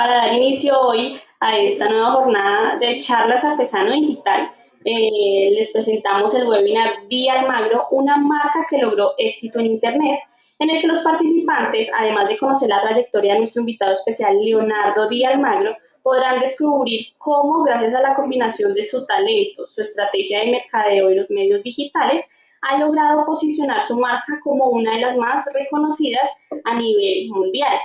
para dar inicio hoy a esta nueva jornada de charlas artesano digital. Eh, les presentamos el webinar Vía Almagro, una marca que logró éxito en Internet, en el que los participantes, además de conocer la trayectoria de nuestro invitado especial Leonardo Díaz Almagro, podrán descubrir cómo, gracias a la combinación de su talento, su estrategia de mercadeo y los medios digitales, ha logrado posicionar su marca como una de las más reconocidas a nivel mundial.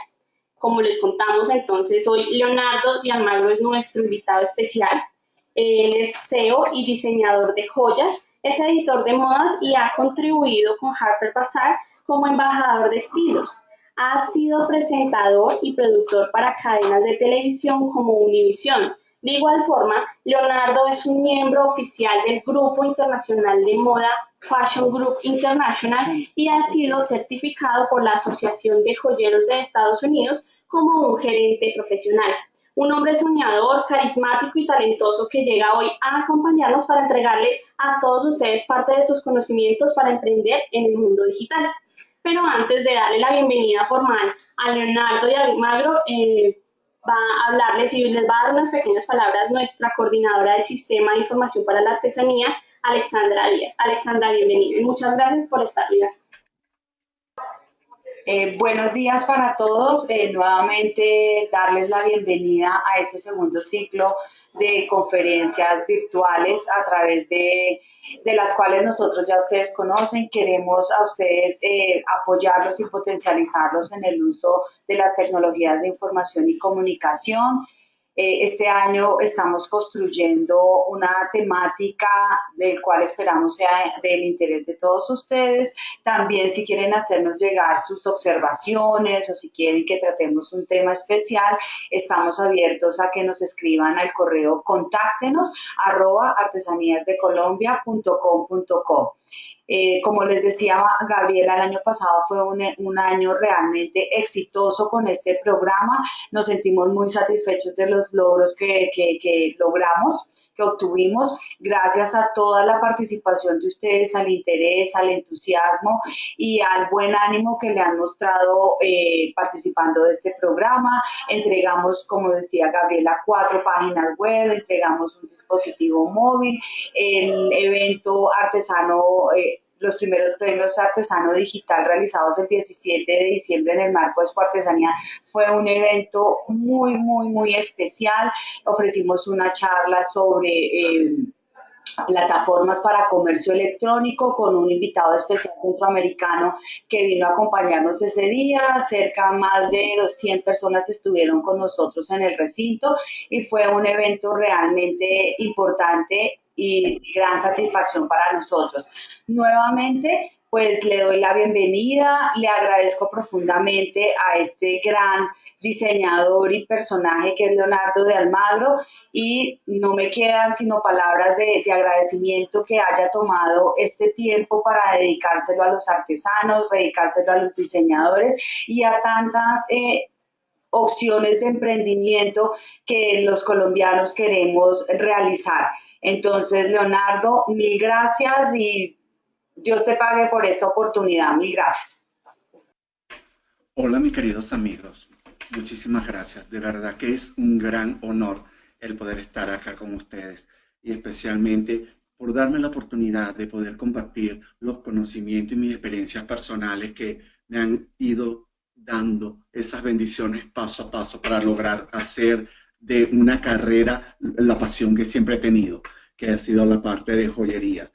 Como les contamos entonces, hoy Leonardo Di Almagro es nuestro invitado especial. Él es CEO y diseñador de joyas, es editor de modas y ha contribuido con Harper Bazaar como embajador de estilos. Ha sido presentador y productor para cadenas de televisión como Univision. De igual forma, Leonardo es un miembro oficial del Grupo Internacional de Moda Fashion Group International y ha sido certificado por la Asociación de Joyeros de Estados Unidos como un gerente profesional. Un hombre soñador, carismático y talentoso que llega hoy a acompañarnos para entregarle a todos ustedes parte de sus conocimientos para emprender en el mundo digital. Pero antes de darle la bienvenida formal a Leonardo de Almagro, eh, va a hablarles y les va a dar unas pequeñas palabras nuestra coordinadora del Sistema de Información para la Artesanía, Alexandra Díaz. Alexandra, bienvenida y muchas gracias por estar aquí. Eh, buenos días para todos. Eh, nuevamente darles la bienvenida a este segundo ciclo de conferencias virtuales a través de, las cuales nosotros ya ustedes conocen. Queremos a ustedes eh, apoyarlos y potencializarlos en el uso de las tecnologías de información y comunicación. Eh, este año estamos construyendo una temática del cual esperamos sea del interés de todos ustedes. También si quieren hacernos llegar sus observaciones o si quieren que tratemos un tema especial, estamos abiertos a que nos escriban al correo contáctenos arroba artesaníasdecolombia.com.co. Eh, como les decía Gabriela, el año pasado fue un, un, año realmente exitoso con este programa. Nos sentimos muy satisfechos de los logros que, que, que logramos que obtuvimos gracias a toda la participación de ustedes, al interés, al entusiasmo y al buen ánimo que le han mostrado eh, participando de este programa. Entregamos, como decía Gabriela, cuatro páginas web, entregamos un dispositivo móvil, el evento artesano eh, los primeros premios artesano digital realizados el 17 de diciembre en el marco de su artesanía fue un evento muy, muy, muy especial. Ofrecimos una charla sobre... Eh, plataformas para comercio electrónico con un invitado especial centroamericano que vino a acompañarnos ese día. Cerca más de 200 personas estuvieron con nosotros en el recinto y fue un evento realmente importante y gran satisfacción para nosotros. Nuevamente, pues le doy la bienvenida, le agradezco profundamente a este gran diseñador y personaje que es Leonardo de Almagro y no me quedan sino palabras de, agradecimiento que haya tomado este tiempo para dedicárselo a los artesanos, dedicárselo a los diseñadores y a tantas eh, opciones de emprendimiento que los colombianos queremos realizar. Entonces, Leonardo, mil gracias y Dios te pague por esta oportunidad. Mil gracias. Hola, mis queridos amigos. Muchísimas gracias. De verdad que es un gran honor el poder estar acá con ustedes y especialmente por darme la oportunidad de poder compartir los conocimientos y mis experiencias personales que me han ido dando esas bendiciones paso a paso para lograr hacer de una carrera la pasión que siempre he tenido, que ha sido la parte de joyería.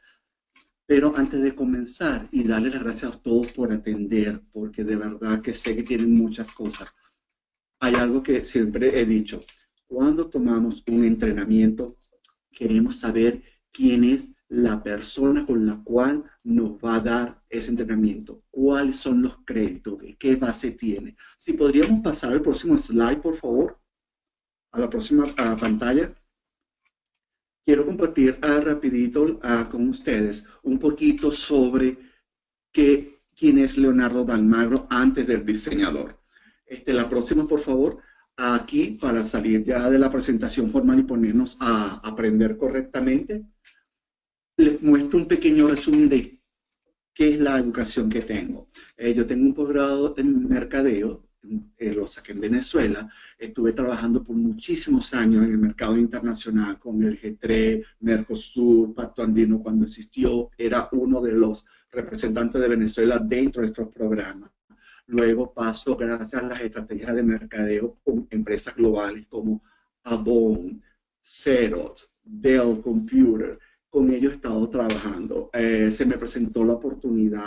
Pero antes de comenzar y darles las gracias a todos por atender, porque de verdad que sé que tienen muchas cosas, hay algo que siempre he dicho. Cuando tomamos un entrenamiento, queremos saber quién es la persona con la cual nos va a dar ese entrenamiento, cuáles son los créditos, qué base tiene. Si podríamos pasar al próximo slide, por favor a la próxima pantalla. Quiero compartir uh, rapidito ah, con ustedes un poquito sobre qué, quién es Leonardo Dalmagro antes del diseñador. Este, la próxima, por favor, aquí para salir ya de la presentación formal y ponernos a aprender correctamente. Les muestro un pequeño resumen de qué es la educación que tengo. Eh, yo tengo un posgrado en mercadeo eh, lo saqué en Venezuela, estuve trabajando por muchísimos años en el mercado internacional con el G3, Mercosur, Pacto Andino cuando existió, era uno de los representantes de Venezuela dentro de estos programas. Luego paso, gracias a las estrategias de mercadeo con empresas globales como Avon, Xerox, Dell Computer, con ellos he estado trabajando. Eh, se me presentó la oportunidad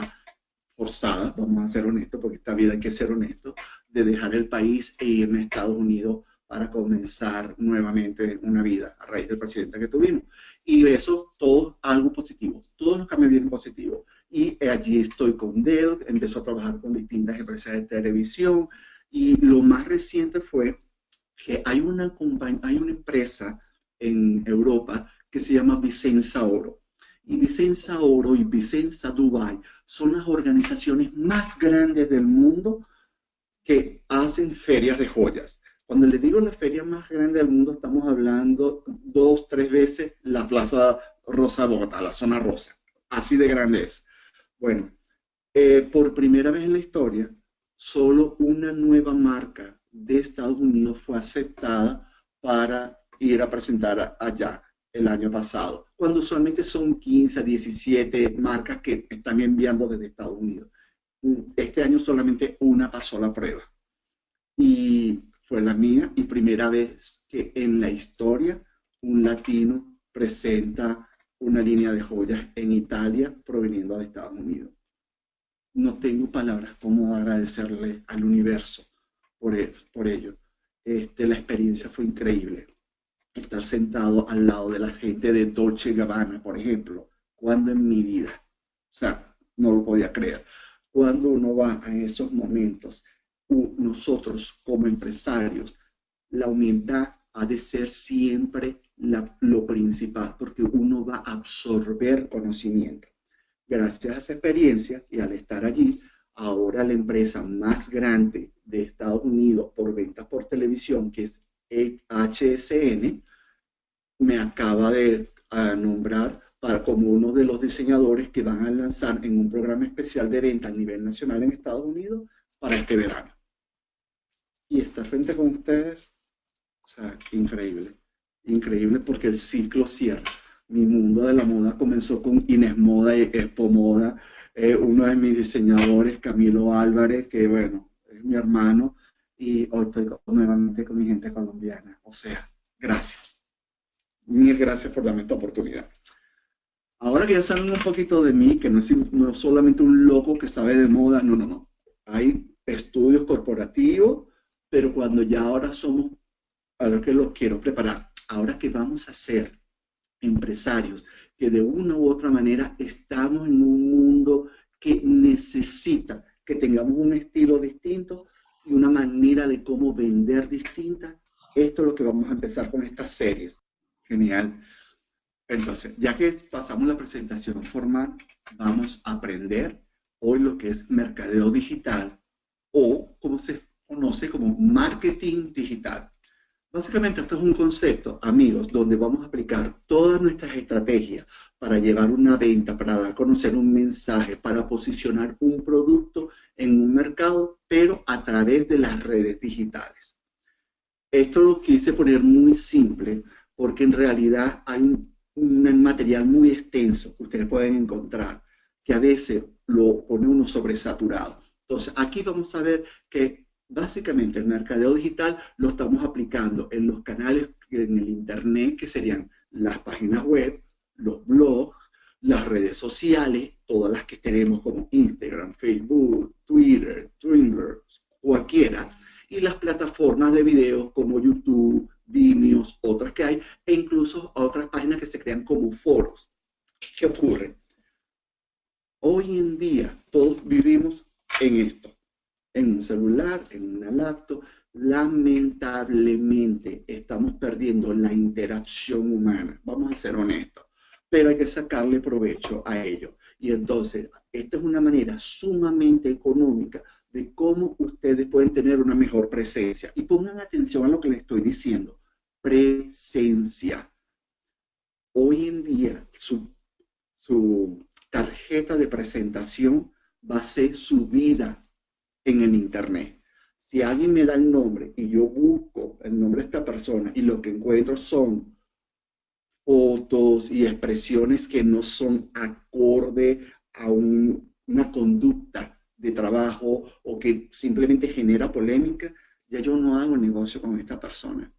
forzada, vamos a ser honestos, porque esta vida hay que ser honesto, de dejar el país e irme a Estados Unidos para comenzar nuevamente una vida a raíz del presidente que tuvimos. Y eso, todo algo positivo, todos los cambios bien positivos. Y allí estoy con Dell, empezó a trabajar con distintas empresas de televisión, y lo más reciente fue que hay una, hay una empresa en Europa que se llama Vicenza Oro. Y Vicenza Oro y Vicenza Dubai son las organizaciones más grandes del mundo que hacen ferias de joyas. Cuando les digo la feria más grande del mundo, estamos hablando dos, tres veces la Plaza Rosa Bogotá, la zona rosa. Así de grande es. Bueno, eh, por primera vez en la historia, solo una nueva marca de Estados Unidos fue aceptada para ir a presentar allá el año pasado, cuando usualmente son 15 a 17 marcas que están enviando desde Estados Unidos. Este año solamente una pasó la prueba. Y fue la mía y primera vez que en la historia un latino presenta una línea de joyas en Italia proveniendo de Estados Unidos. No tengo palabras como agradecerle al universo por, e, por ello. Este, la experiencia fue increíble estar sentado al lado de la gente de Dolce Gabbana, por ejemplo, cuando en mi vida, o sea, no lo podía creer, cuando uno va a esos momentos, nosotros como empresarios, la humildad ha de ser siempre lo principal, porque uno va a absorber conocimiento. Gracias a esa experiencia y al estar allí, ahora la empresa más grande de Estados Unidos por ventas por televisión, que es HSN me acaba de nombrar para, como uno de los diseñadores que van a lanzar en un programa especial de venta a nivel nacional en Estados Unidos para este verano. Y estar frente con ustedes, o sea, increíble. Increíble porque el ciclo cierra. Mi mundo de la moda comenzó con Inés Moda y Expo Moda. Eh, uno de mis diseñadores, Camilo Álvarez, que bueno, es mi hermano, y hoy estoy nuevamente con mi gente colombiana. O sea, gracias. Mil gracias por darme esta oportunidad. Ahora que ya saben un poquito de mí, que no es, no solamente un loco que sabe de moda, no, no, no. Hay estudios corporativos, pero cuando ya ahora somos, ahora que lo quiero preparar, ahora que vamos a ser empresarios, que de una u otra manera estamos en un mundo que necesita que tengamos un estilo distinto, y una manera de cómo vender distinta. Esto es lo que vamos a empezar con estas series. Genial. Entonces, ya que pasamos la presentación formal, vamos a aprender hoy lo que es mercadeo digital o como se conoce como marketing digital. Básicamente esto es un concepto, amigos, donde vamos a aplicar todas nuestras estrategias para llevar una venta, para dar a conocer un mensaje, para posicionar un producto en un mercado, pero a través de las redes digitales. Esto lo quise poner muy simple porque en realidad hay un, material muy extenso que ustedes pueden encontrar que a veces lo pone uno sobresaturado. Entonces, aquí vamos a ver que básicamente el mercadeo digital lo estamos aplicando en los canales en el Internet, que serían las páginas web, los blogs, las redes sociales, todas las que tenemos como Instagram, Facebook, Twitter, Twitter, cualquiera, y las plataformas de videos como YouTube, Vimeo, otras que hay, e incluso otras páginas que se crean como foros. ¿Qué ocurre? Hoy en día todos vivimos en esto, en un celular, en una laptop, lamentablemente estamos perdiendo la interacción humana. Vamos a ser honestos pero hay que sacarle provecho a ello. Y entonces, esta es una manera sumamente económica de cómo ustedes pueden tener una mejor presencia. Y pongan atención a lo que les estoy diciendo. Presencia. Hoy en día, su, su tarjeta de presentación va a ser subida en el Internet. Si alguien me da el nombre y yo busco el nombre de esta persona y lo que encuentro son fotos y expresiones que no son acorde a una conducta de trabajo o que simplemente genera polémica, ya yo no hago negocio con esta persona.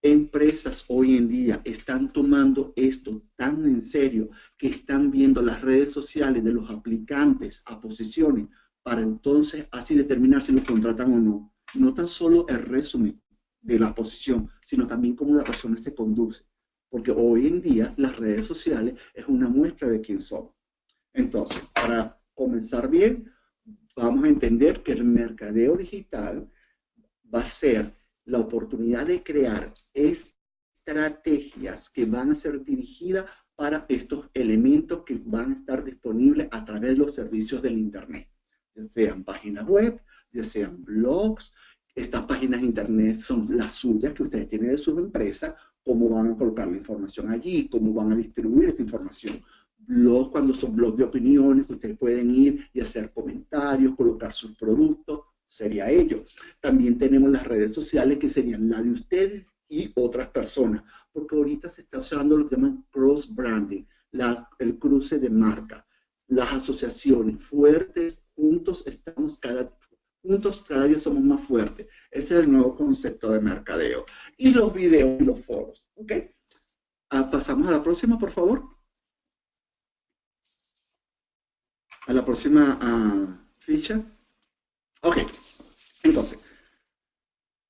Empresas hoy en día están tomando esto tan en serio que están viendo las redes sociales de los aplicantes a posiciones para entonces así determinar si los contratan o no. No tan solo el resumen de la posición, sino también cómo la persona se conduce. Porque hoy en día las redes sociales es una muestra de quién somos. Entonces, para comenzar bien, vamos a entender que el mercadeo digital va a ser la oportunidad de crear estrategias que van a ser dirigidas para estos elementos que van a estar disponibles a través de los servicios del Internet, ya sean páginas web, ya sean blogs, estas páginas de Internet son las suyas que ustedes tienen de sus empresas, cómo van a colocar la información allí, cómo van a distribuir esa información. Blogs, cuando son blogs de opiniones, ustedes pueden ir y hacer comentarios, colocar sus productos, sería ello. También tenemos las redes sociales que serían la de ustedes y otras personas, porque ahorita se está usando lo que llaman cross-branding, el cruce de marca. Las asociaciones fuertes, juntos estamos cada juntos cada día somos más fuertes. Ese es el nuevo concepto de mercadeo. Y los videos y los foros. ¿Ok? Ah, pasamos a la próxima, por favor. A la próxima ah, ficha. Ok, entonces,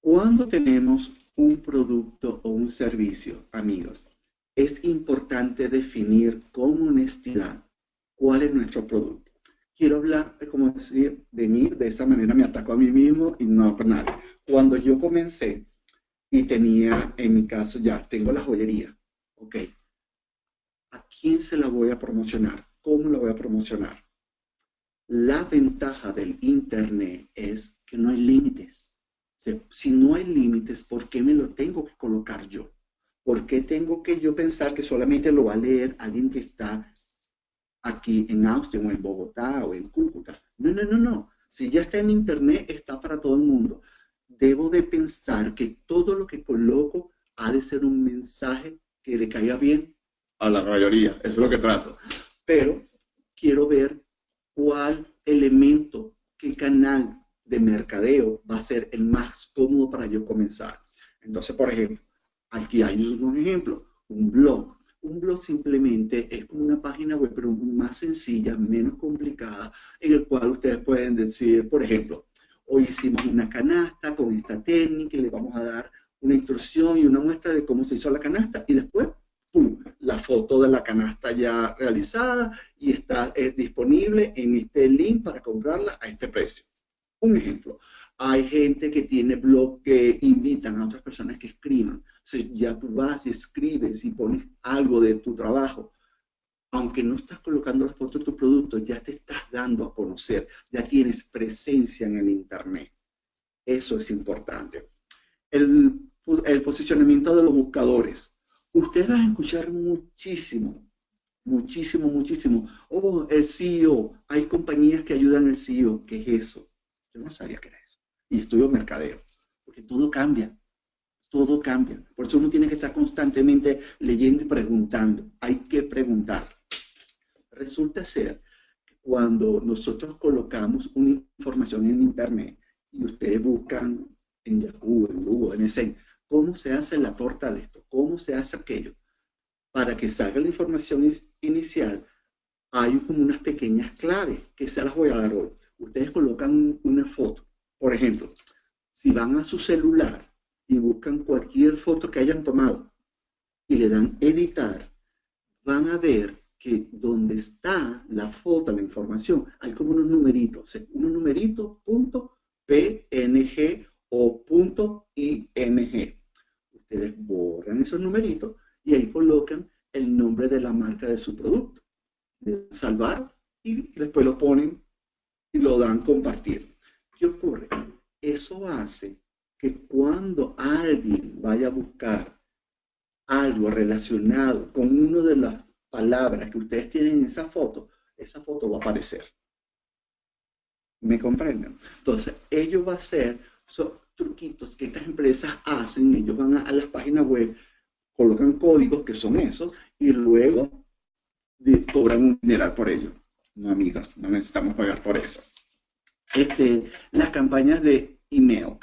cuando tenemos un producto o un servicio, amigos, es importante definir con honestidad cuál es nuestro producto. Quiero hablar, como decir, de mí, de esa manera me ataco a mí mismo y no a nadie. Cuando yo comencé y tenía, en mi caso, ya tengo la joyería, ok, ¿a quién se la voy a promocionar? ¿Cómo la voy a promocionar? La ventaja del Internet es que no hay límites. Si no hay límites, ¿por qué me lo tengo que colocar yo? ¿Por qué tengo que yo pensar que solamente lo va a leer alguien que está aquí en Austin o en Bogotá o en Cúcuta? No, no, no, no. Si ya está en Internet, está para todo el mundo. Debo de pensar que todo lo que coloco ha de ser un mensaje que le caiga bien a la mayoría. Eso es lo que trato. Pero quiero ver cuál elemento, qué canal de mercadeo va a ser el más cómodo para yo comenzar. Entonces, por ejemplo, aquí hay un ejemplo, un blog. Un blog simplemente es como una página web, pero más sencilla, menos complicada, en el cual ustedes pueden decir, por ejemplo, hoy hicimos una canasta con esta técnica y le vamos a dar una instrucción y una muestra de cómo se hizo la canasta y después ¡pum! la foto de la canasta ya realizada y está eh, disponible en este link para comprarla a este precio. Un ejemplo, hay gente que tiene blog que invitan a otras personas que escriban. Si ya tú vas y escribes y pones algo de tu trabajo, aunque no estás colocando la foto de tu producto, ya te estás dando a conocer, ya tienes presencia en el Internet. Eso es importante. El, el posicionamiento de los buscadores ustedes van a escuchar muchísimo, muchísimo, muchísimo. Oh, el CEO, hay compañías que ayudan al CEO. ¿Qué es eso? Yo no sabía qué era eso. Y estudio mercadeo, porque todo cambia, todo cambia. Por eso uno tiene que estar constantemente leyendo y preguntando. Hay que preguntar. Resulta ser que cuando nosotros colocamos una información en Internet y ustedes buscan en Yahoo, en Google, en ese ¿Cómo se hace la torta de esto? ¿Cómo se hace aquello? Para que salga la información inicial, hay como unas pequeñas claves que se las voy a dar hoy. Ustedes colocan una foto. Por ejemplo, si van a su celular y buscan cualquier foto que hayan tomado y le dan editar, van a ver que donde está la foto, la información, hay como unos numeritos, unos numeritos, punto PNG o punto ING ustedes borran esos numeritos y ahí colocan el nombre de la marca de su producto. Salvar y después lo ponen y lo dan compartir. ¿Qué ocurre? Eso hace que cuando alguien vaya a buscar algo relacionado con una de las palabras que ustedes tienen en esa foto, esa foto va a aparecer. ¿Me comprenden? Entonces, ello va a ser son truquitos que estas empresas hacen, ellos van a, las páginas web, colocan códigos que son esos y luego cobran un dineral por ello. No, amigas, no necesitamos pagar por eso. Este, las campañas de email.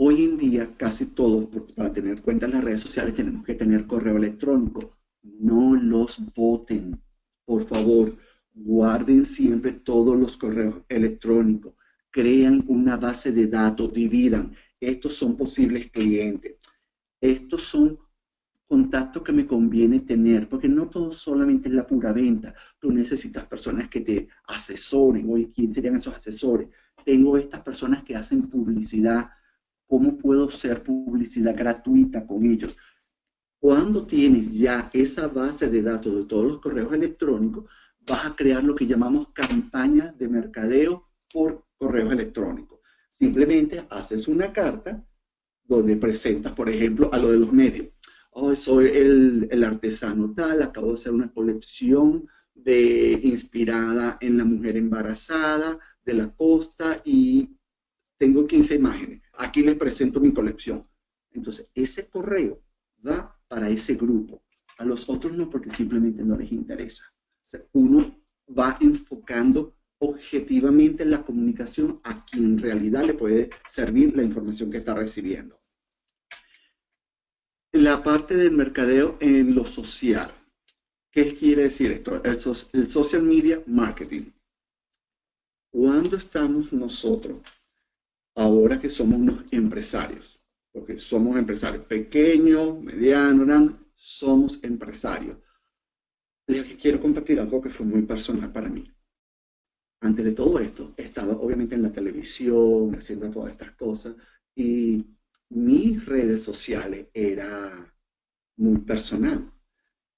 Hoy en día casi todo, para tener cuenta en las redes sociales tenemos que tener correo electrónico. No los voten, por favor. Guarden siempre todos los correos electrónicos. Crean una base de datos, dividan. Estos son posibles clientes. Estos son contactos que me conviene tener, porque no todo solamente es la pura venta. Tú necesitas personas que te asesoren. Oye, ¿quién serían esos asesores? Tengo estas personas que hacen publicidad. ¿Cómo puedo hacer publicidad gratuita con ellos? Cuando tienes ya esa base de datos de todos los correos electrónicos, vas a crear lo que llamamos campaña de mercadeo por correos electrónicos. Simplemente haces una carta donde presentas, por ejemplo, a lo de los medios. Oh, soy el, el artesano tal, acabo de hacer una colección de, inspirada en la mujer embarazada de la costa y tengo 15 imágenes. Aquí les presento mi colección. Entonces, ese correo va para ese grupo. A los otros no, porque simplemente no les interesa uno va enfocando objetivamente la comunicación a quien en realidad le puede servir la información que está recibiendo. La parte del mercadeo en lo social. ¿Qué quiere decir esto? El, social media marketing. Cuando estamos nosotros, ahora que somos unos empresarios, porque somos empresarios pequeños, medianos, grandes, somos empresarios les quiero compartir algo que fue muy personal para mí. Antes de todo esto, estaba obviamente en la televisión, haciendo todas estas cosas, y mis redes sociales era muy personal.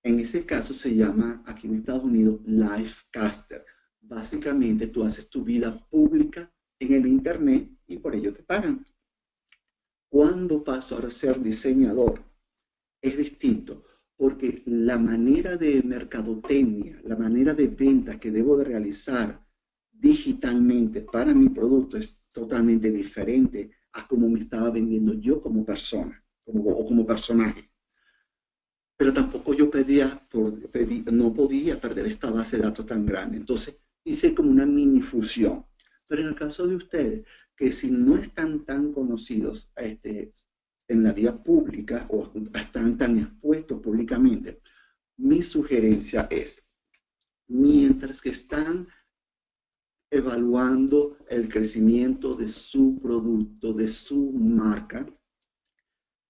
En ese caso se llama, aquí en Estados Unidos, Lifecaster. Básicamente tú haces tu vida pública en el Internet y por ello te pagan. Cuando paso a ser diseñador, es distinto porque la manera de mercadotecnia, la manera de venta que debo de realizar digitalmente para mi producto es totalmente diferente a como me estaba vendiendo yo como persona o como personaje. Pero tampoco yo pedía, no podía perder esta base de datos tan grande. Entonces hice como una mini fusión. Pero en el caso de ustedes, que si no están tan conocidos, este, en la vía pública o están tan expuestos públicamente, mi sugerencia es, mientras que están evaluando el crecimiento de su producto, de su marca,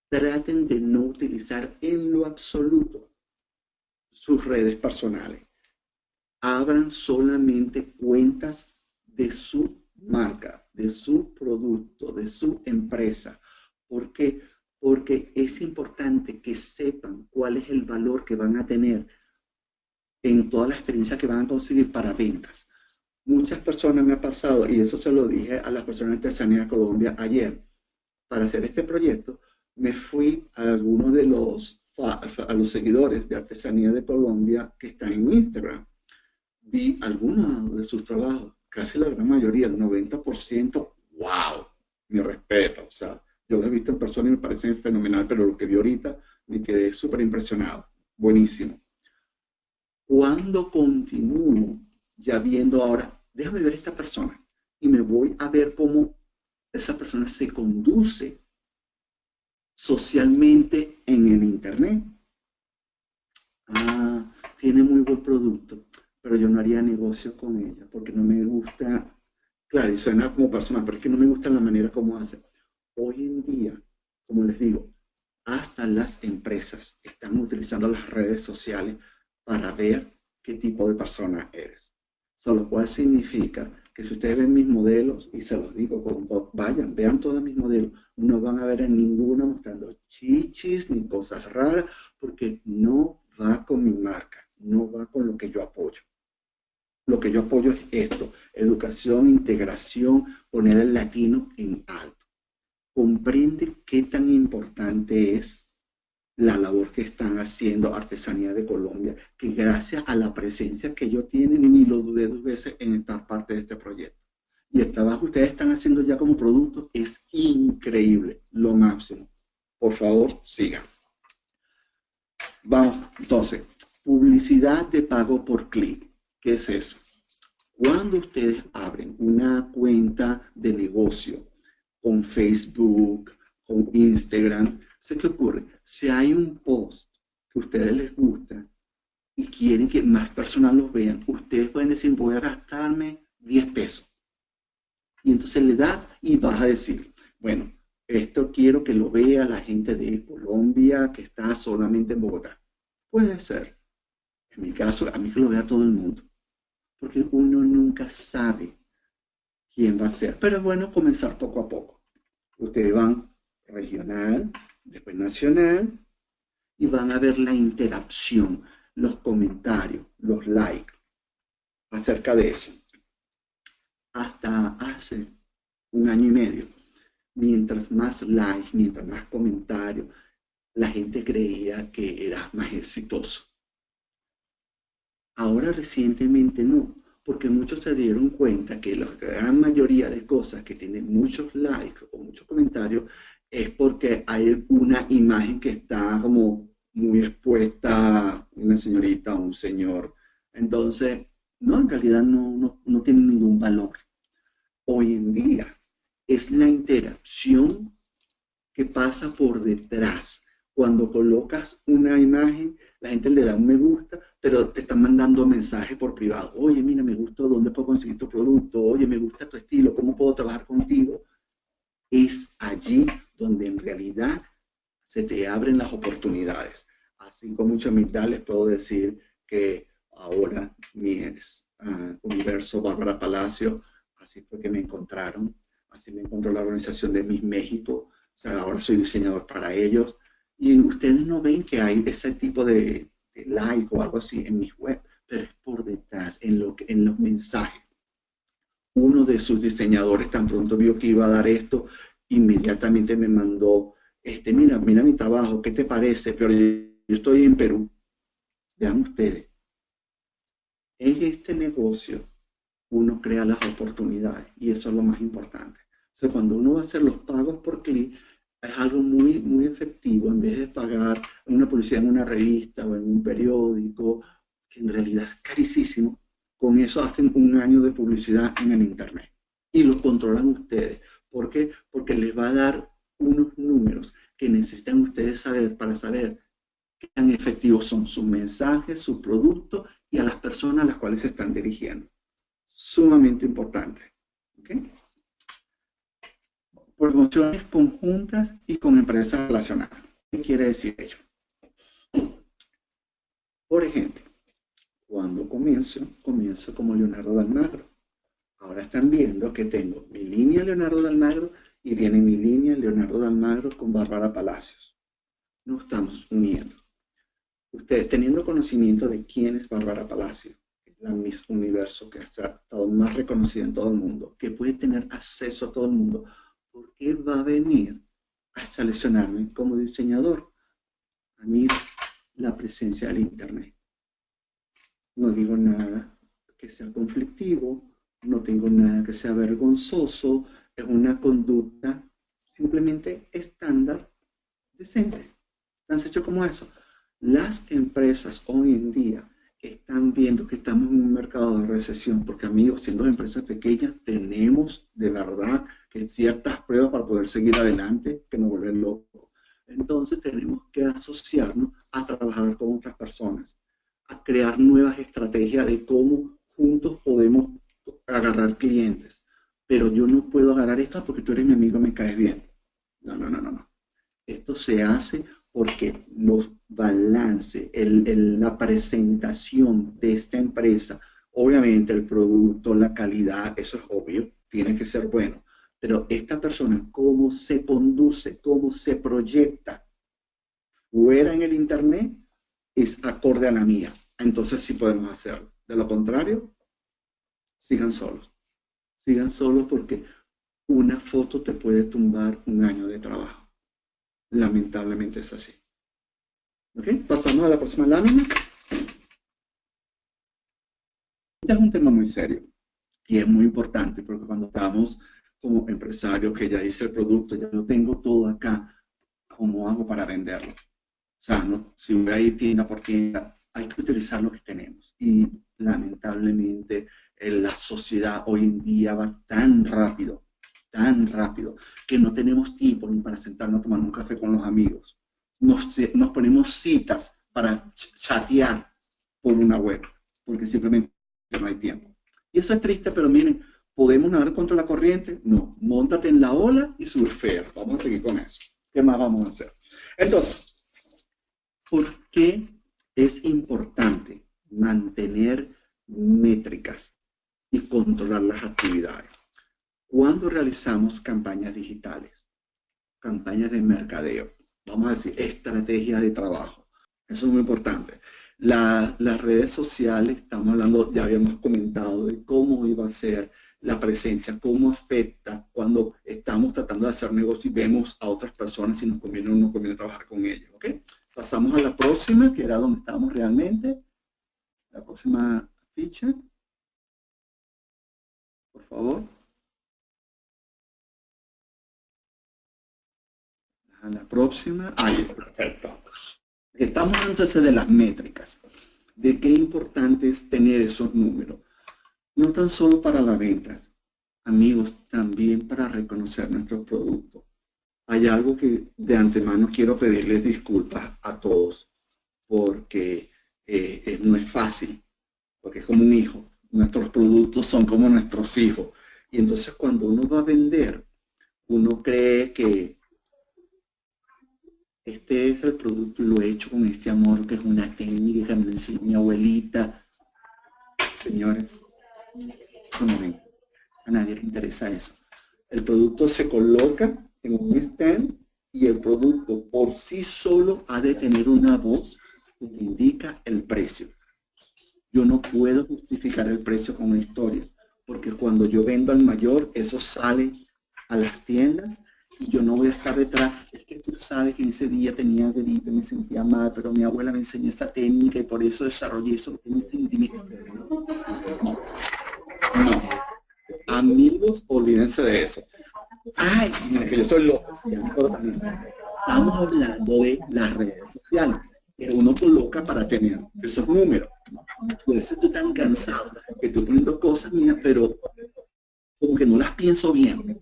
traten de no utilizar en lo absoluto sus redes personales. Abran solamente cuentas de su marca, de su producto, de su empresa. ¿Por qué? porque es importante que sepan cuál es el valor que van a tener en toda la experiencia que van a conseguir para ventas. Muchas personas me ha pasado, y eso se lo dije a la persona de Artesanía Colombia ayer, para hacer este proyecto, me fui a algunos de los, a los seguidores de Artesanía de Colombia que están en Instagram. Vi algunos de sus trabajos, casi la gran mayoría, el 90%, wow, mi respeto, o sea, yo lo he visto en persona y me parece fenomenal, pero lo que vi ahorita me quedé súper impresionado. Buenísimo. Cuando continúo ya viendo ahora, déjame ver esta persona y me voy a ver cómo esa persona se conduce socialmente en el Internet. Ah, tiene muy buen producto, pero yo no haría negocio con ella porque no me gusta, claro, y suena como persona, pero es que no me gusta la manera como hace hoy en día, como les digo, hasta las empresas están utilizando las redes sociales para ver qué tipo de persona eres. Lo cual significa que si ustedes ven mis modelos, y se los digo, vayan, vean todos mis modelos, no van a ver en ninguna mostrando chichis ni cosas raras, porque no va con mi marca, no va con lo que yo apoyo. Lo que yo apoyo es esto, educación, integración, poner el latino en alto comprende qué tan importante es la labor que están haciendo Artesanía de Colombia, que gracias a la presencia que ellos tienen, ni lo dudé dos veces en estar parte de este proyecto. y el trabajo que ustedes están haciendo ya como producto es increíble, lo máximo. Por favor, sigan. Vamos, entonces, publicidad de pago por clic. ¿Qué es eso? Cuando ustedes abren una cuenta de negocio con Facebook, con Instagram, ¿sé qué ocurre? Si hay un post que a ustedes les gusta y quieren que más personas lo vean, ustedes pueden decir, voy a gastarme 10 pesos. Y entonces le das y vas a decir, bueno, esto quiero que lo vea la gente de Colombia que está solamente en Bogotá. Puede ser. En mi caso, a mí que lo vea todo el mundo. Porque uno nunca sabe quién va a ser. Pero es bueno comenzar poco a poco. Ustedes van regional, después nacional, y van a ver la interacción, los comentarios, los likes acerca de eso. Hasta hace un año y medio, mientras más likes, mientras más comentarios, la gente creía que era más exitoso. Ahora recientemente no, porque muchos se dieron cuenta que la gran mayoría de cosas que tienen muchos likes o muchos comentarios es porque hay una imagen que está como muy expuesta, una señorita o un señor. Entonces, no, en realidad no, no, no tiene ningún valor. Hoy en día es la interacción que pasa por detrás. Cuando colocas una imagen, la gente le da un me gusta, pero te están mandando mensajes por privado. Oye, mira, me gustó, ¿dónde puedo conseguir tu producto? Oye, me gusta tu estilo, ¿cómo puedo trabajar contigo? Es allí donde en realidad se te abren las oportunidades. Así con mucha humildad les puedo decir que ahora mi uh, universo Bárbara Palacio, así fue que me encontraron, así me encontró la organización de Miss México, o sea, ahora soy diseñador para ellos, y ustedes no ven que hay ese tipo de, like o algo así en mi web, pero es por detrás, en, lo en los mensajes. Uno de sus diseñadores tan pronto vio que iba a dar esto, inmediatamente me mandó, este, mira, mira mi trabajo, ¿qué te parece? Pero yo estoy en Perú. Vean ustedes. En este negocio uno crea las oportunidades y eso es lo más importante. O sea, cuando uno va a hacer los pagos por clic, es algo muy, muy efectivo en vez de pagar una publicidad en una revista o en un periódico, que en realidad es carísimo. Con eso hacen un año de publicidad en el Internet y lo controlan ustedes. ¿Por qué? Porque les va a dar unos números que necesitan ustedes saber para saber qué tan efectivos son sus mensajes, su producto y a las personas a las cuales se están dirigiendo. Sumamente importante. ¿okay? Promociones conjuntas y con empresas relacionadas. ¿Qué quiere decir ello? Por ejemplo, cuando comienzo, comienzo como Leonardo Almagro. Ahora están viendo que tengo mi línea Leonardo de Almagro y viene mi línea Leonardo de Almagro con Bárbara Palacios. Nos estamos uniendo. Ustedes teniendo conocimiento de quién es Bárbara Palacios, la Miss Universo que ha estado más reconocida en todo el mundo, que puede tener acceso a todo el mundo, ¿por qué va a venir a seleccionarme como diseñador? A mí la presencia del Internet. No digo nada que sea conflictivo, no tengo nada que sea vergonzoso, es una conducta simplemente estándar, decente. Tan hecho como eso. Las empresas hoy en día están viendo que estamos en un mercado de recesión, porque amigos, siendo empresas pequeñas, tenemos de verdad que ciertas pruebas para poder seguir adelante que nos vuelven locos. Entonces tenemos que asociarnos a trabajar con otras personas, a crear nuevas estrategias de cómo juntos podemos agarrar clientes. Pero yo no puedo agarrar esto porque tú eres mi amigo me caes bien. No, no, no, no. no. Esto se hace porque los balances, la presentación de esta empresa, obviamente el producto, la calidad, eso es obvio, tiene que ser bueno. Pero esta persona, cómo se conduce, cómo se proyecta fuera en el Internet, es acorde a la mía. Entonces sí podemos hacerlo. De lo contrario, sigan solos. Sigan solos porque una foto te puede tumbar un año de trabajo. Lamentablemente es así. ¿Ok? Pasamos a la próxima lámina. Este es un tema muy serio. Y es muy importante porque cuando estamos como empresarios, que ya hice el producto, ya lo tengo todo acá, ¿cómo hago para venderlo? O sea, ¿no? si voy a ir tienda por tienda, hay que utilizar lo que tenemos. Y lamentablemente la sociedad hoy en día va tan rápido, tan rápido, que no tenemos tiempo ni para sentarnos a tomar un café con los amigos. Nos, nos ponemos citas para chatear por una web, porque simplemente no hay tiempo. Y eso es triste, pero miren, ¿podemos nadar contra la corriente? No, montate en la ola y surfear. Vamos a seguir con eso. ¿Qué más vamos a hacer? Entonces, ¿por qué es importante mantener métricas y controlar las actividades? Cuando realizamos campañas digitales, campañas de mercadeo, vamos a decir, estrategia de trabajo. Eso es muy importante las redes sociales, estamos hablando, ya habíamos comentado de cómo iba a ser la presencia, cómo afecta cuando estamos tratando de hacer negocio y vemos a otras personas si nos conviene o no conviene trabajar con ellos. ¿okay? Pasamos a la próxima, que era donde estábamos realmente. La próxima ficha. Por favor. A la próxima. Ahí, perfecto. Estamos entonces de las métricas, de qué importante es tener esos números. No tan solo para las ventas, amigos, también para reconocer nuestro producto. Hay algo que de antemano quiero pedirles disculpas a todos, porque eh, no es fácil, porque es como un hijo. Nuestros productos son como nuestros hijos. Y entonces cuando uno va a vender, uno cree que este es el producto, lo he hecho con este amor, que es una técnica me enseñó mi abuelita. Señores, a nadie le interesa eso. El producto se coloca en un stand y el producto por sí solo ha de tener una voz que indica el precio. Yo no puedo justificar el precio con una historia, porque cuando yo vendo al mayor, eso sale a las tiendas y yo no voy a estar detrás. Es que tú sabes que en ese día tenía gripe, me sentía mal, pero mi abuela me enseñó esa técnica y por eso desarrollé eso en sentimiento. No. no. Amigos, olvídense de eso. Ay, mira que yo soy loco. Estamos hablando de las redes sociales que uno coloca para tener esos números. Por eso estoy tan cansado que estoy poniendo cosas mías, pero como que no las pienso bien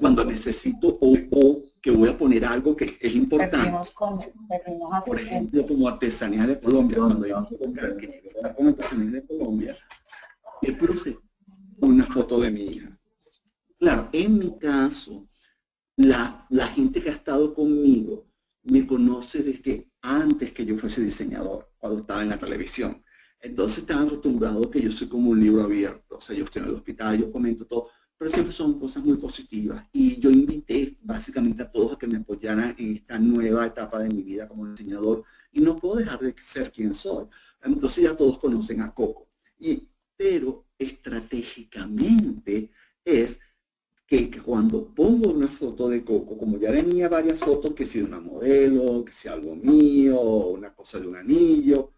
cuando necesito o, que voy a poner algo que es importante. Por ejemplo, como artesanía de Colombia, cuando yo con artesanía de Colombia, yo puse una foto de mi hija. Claro, en mi caso, la, la gente que ha estado conmigo me conoce desde antes que yo fuese diseñador, cuando estaba en la televisión. Entonces están acostumbrados que yo soy como un libro abierto, o sea, yo estoy en el hospital, yo comento todo, pero siempre son cosas muy positivas. Y yo invité básicamente a todos a que me apoyaran en esta nueva etapa de mi vida como diseñador y no puedo dejar de ser quien soy. Entonces ya todos conocen a Coco. Y, pero estratégicamente es que, cuando pongo una foto de Coco, como ya tenía varias fotos, que si una modelo, que sea algo mío, una cosa de un anillo,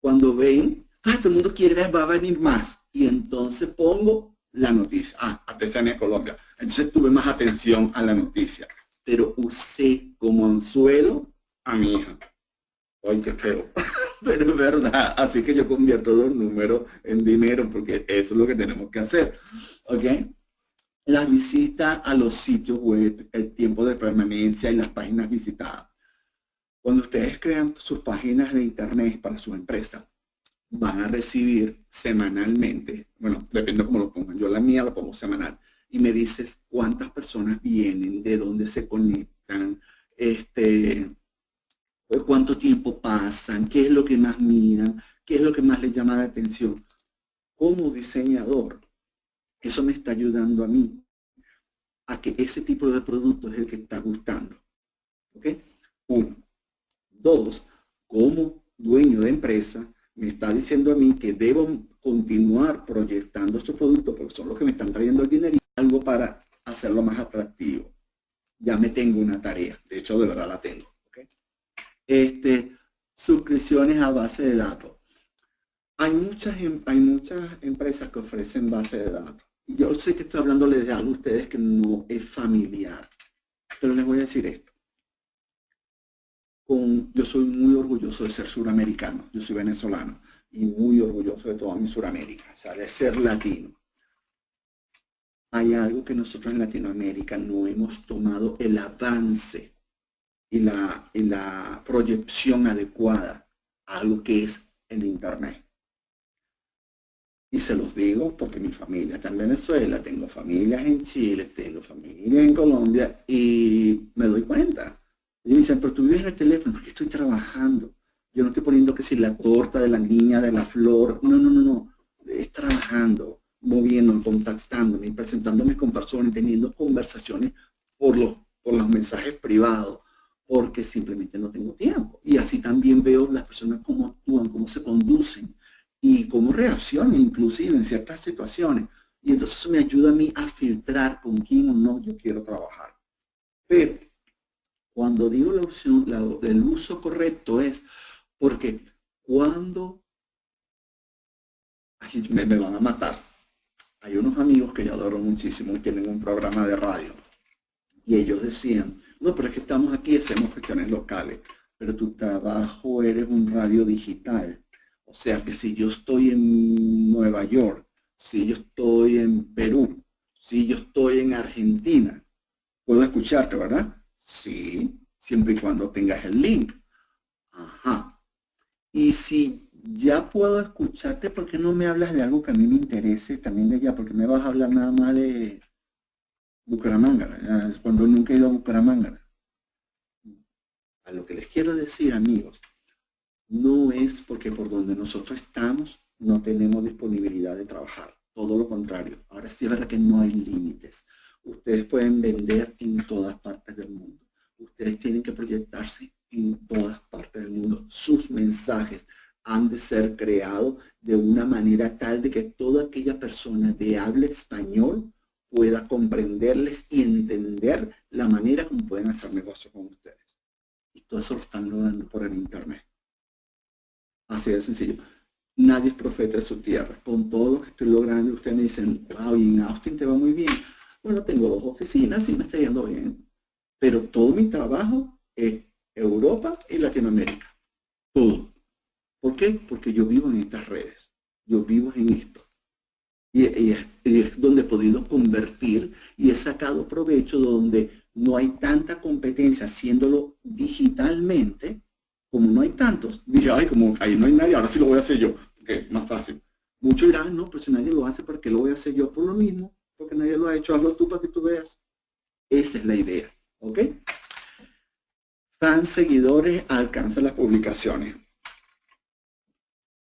cuando ven, ah, todo el mundo quiere ver, va a venir más. Y entonces pongo la noticia. Ah, Artesanía Colombia. Entonces tuve más atención a la noticia. Pero usé como anzuelo a mi hija. Ay, qué feo. Pero es verdad. Así que yo convierto los números en dinero porque eso es lo que tenemos que hacer. ¿Ok? La visita a los sitios web, el tiempo de permanencia y las páginas visitadas. Cuando ustedes crean sus páginas de internet para su empresa, van a recibir semanalmente, bueno, depende cómo lo pongan, yo la mía la pongo semanal, y me dices cuántas personas vienen, de dónde se conectan, este, cuánto tiempo pasan, qué es lo que más miran, qué es lo que más les llama la atención. Como diseñador, eso me está ayudando a mí a que ese tipo de producto es el que está gustando. ¿Ok? Uno. Dos, como dueño de empresa, me está diciendo a mí que debo continuar proyectando estos productos porque son los que me están trayendo el dinero y algo para hacerlo más atractivo. Ya me tengo una tarea, de hecho de verdad la tengo. Este, suscripciones a base de datos. Hay muchas, em, hay muchas empresas que ofrecen base de datos. Yo sé que estoy hablándole de algo a ustedes que no es familiar, pero les voy a decir esto. Yo soy muy orgulloso de ser suramericano, yo soy venezolano y muy orgulloso de toda mi Suramérica, o sea, de ser latino. Hay algo que nosotros en Latinoamérica no hemos tomado el avance y la, y la proyección adecuada a lo que es el Internet. Y se los digo porque mi familia está en Venezuela, tengo familias en Chile, tengo familia en Colombia y me doy cuenta. Y me dicen, pero tú vives en el teléfono, porque estoy trabajando. Yo no estoy poniendo que si la torta de la niña, de la flor, no, no, no, no. Es trabajando, moviéndome, contactándome, presentándome con personas, teniendo conversaciones por los, por los mensajes privados, porque simplemente no tengo tiempo. Y así también veo las personas cómo actúan, cómo se conducen y cómo reaccionan inclusive en ciertas situaciones. Y entonces eso me ayuda a mí a filtrar con quién o no yo quiero trabajar. Pero cuando digo la opción, el uso correcto es porque cuando me, van a matar, hay unos amigos que yo adoro muchísimo y tienen un programa de radio. Y ellos decían, no, pero es que estamos aquí, hacemos cuestiones locales, pero tu trabajo eres un radio digital. O sea que si yo estoy en Nueva York, si yo estoy en Perú, si yo estoy en Argentina, puedo escucharte, ¿verdad? Sí, siempre y cuando tengas el link. Ajá. Y si ya puedo escucharte, ¿por qué no me hablas de algo que a mí me interese también de allá? Porque me vas a hablar nada más de Bucaramanga, cuando nunca he ido a Bucaramanga. A lo que les quiero decir, amigos, no es porque por donde nosotros estamos no tenemos disponibilidad de trabajar. Todo lo contrario. Ahora sí es verdad que no hay límites. Ustedes pueden vender en todas partes del mundo. Ustedes tienen que proyectarse en todas partes del mundo. Sus mensajes han de ser creados de una manera tal de que toda aquella persona de habla español pueda comprenderles y entender la manera como pueden hacer negocio con ustedes. Y todo eso lo están logrando por el Internet. Así de sencillo. Nadie es profeta de su tierra. Con todo lo que estoy logrando, ustedes me dicen, wow, y en Austin te va muy bien. Bueno, tengo dos oficinas y me está yendo bien. Pero todo mi trabajo es Europa y Latinoamérica. Todo. ¿Por qué? Porque yo vivo en estas redes. Yo vivo en esto. Y, es donde he podido convertir y he sacado provecho donde no hay tanta competencia haciéndolo digitalmente como no hay tantos, dije, ay, como ahí no hay nadie, ahora sí lo voy a hacer yo, que es más fácil. Muchos dirán, no, pero si nadie lo hace, ¿por qué lo voy a hacer yo? Por lo mismo, porque nadie lo ha hecho, hazlo tú para que tú veas. Esa es la idea, ¿ok? Fans, seguidores, alcanza las publicaciones.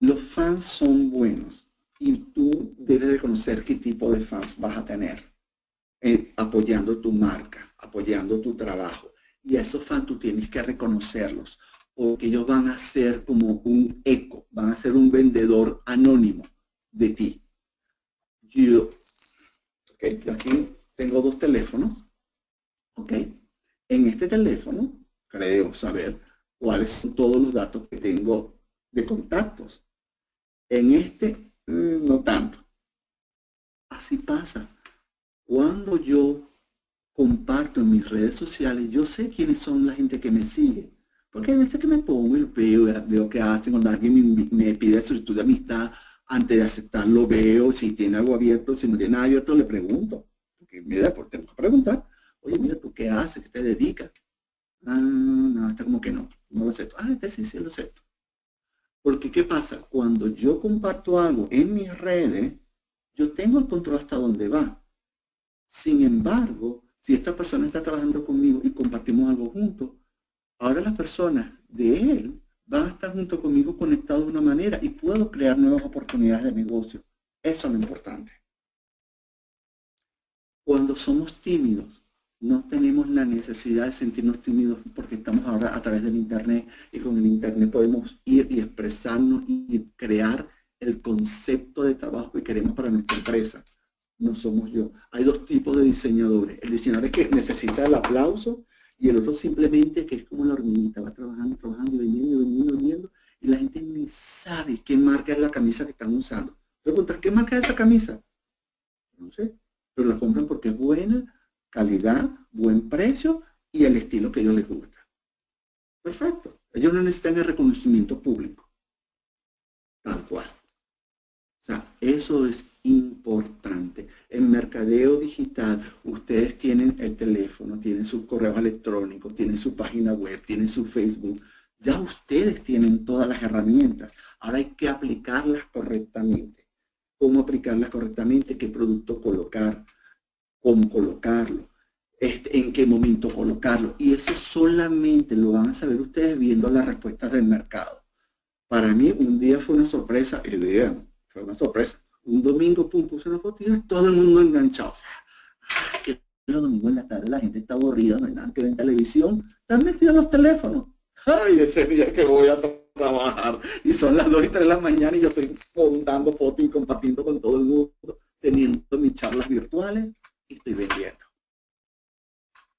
Los fans son buenos y tú debes de conocer qué tipo de fans vas a tener, eh, apoyando tu marca, apoyando tu trabajo. Y a esos fans tú tienes que reconocerlos porque ellos van a ser como un eco, van a ser un vendedor anónimo de ti. Yo, okay, aquí tengo dos teléfonos, ok. En este teléfono creo saber cuáles son todos los datos que tengo de contactos. En este, mm, no tanto. Así pasa. Cuando yo comparto en mis redes sociales, yo sé quiénes son la gente que me sigue porque hay veces que me pongo y veo, veo que hacen cuando alguien me, pide solicitud de amistad, antes de aceptarlo veo si tiene algo abierto, si no tiene nada abierto le pregunto. Porque mira, porque tengo que preguntar, oye, mira, ¿tú qué haces? ¿Qué te dedicas? Ah, no, está como que no, no lo acepto. Ah, este sí, sí lo acepto. Porque, ¿qué pasa? Cuando yo comparto algo en mis redes, yo tengo el control hasta dónde va. Sin embargo, si esta persona está trabajando conmigo y compartimos algo juntos, ahora las personas de él van a estar junto conmigo conectados de una manera y puedo crear nuevas oportunidades de negocio. Eso es lo importante. Cuando somos tímidos, no tenemos la necesidad de sentirnos tímidos porque estamos ahora a través del Internet y con el Internet podemos ir y expresarnos y crear el concepto de trabajo que queremos para nuestra empresa. No somos yo. Hay dos tipos de diseñadores. El diseñador que necesita el aplauso y el otro simplemente que es como la hormiguita, va trabajando, trabajando, vendiendo, vendiendo, vendiendo, y la gente ni sabe qué marca es la camisa que están usando. Pregunta, ¿qué marca es esa camisa? No sé, pero la compran porque es buena, calidad, buen precio y el estilo que a ellos les gusta. Perfecto. Ellos no necesitan el reconocimiento público. Tal cual. O sea, eso es importante. En mercadeo digital, ustedes tienen el teléfono, tienen su correo electrónico, tienen su página web, tienen su Facebook. Ya ustedes tienen todas las herramientas. Ahora hay que aplicarlas correctamente. ¿Cómo aplicarlas correctamente? ¿Qué producto colocar? ¿Cómo colocarlo? Este, en qué momento colocarlo. Y eso solamente lo van a saber ustedes viendo las respuestas del mercado. Para mí un día fue una sorpresa, y vean, fue una sorpresa. Un domingo, pum, puse una foto y todo el mundo enganchado. Ah, que los domingos en la tarde la gente está aburrida, no hay nada que ver en televisión, están metidos los teléfonos. Ay, ese día que voy a trabajar. Y son las 2 y 3 de la mañana y yo estoy montando fotos y compartiendo con todo el mundo, teniendo mis charlas virtuales y estoy vendiendo.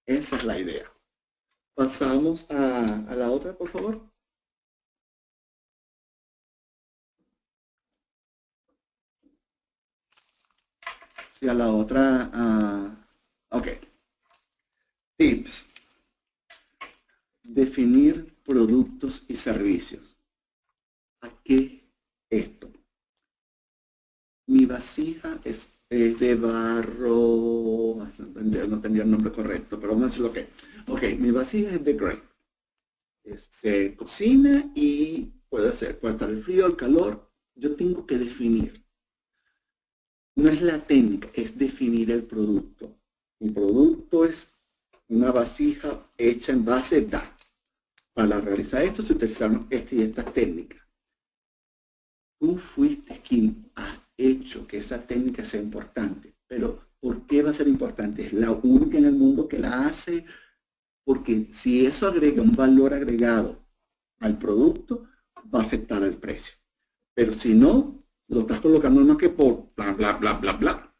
Esa es la idea. Pasamos a, la otra, por favor. Sí, a la otra. Uh, ok. Tips. Definir productos y servicios. ¿A qué esto? Mi vasija es es de barro, no tendría el nombre correcto, pero vamos a decir lo que. Ok, mi vasija es de Grey. Se cocina y puede ser, puede estar el frío, el calor. Yo tengo que definir. No es la técnica, es definir el producto. Mi producto es una vasija hecha en base DA. Para realizar esto se utilizaron esta y esta técnica. Tú fuiste quien hecho que esa técnica sea importante. Pero, ¿por qué va a ser importante? Es la única en el mundo que la hace, porque si eso agrega un valor agregado al producto, va a afectar al precio. Pero si no, lo estás colocando más que por bla, bla, bla, bla, bla,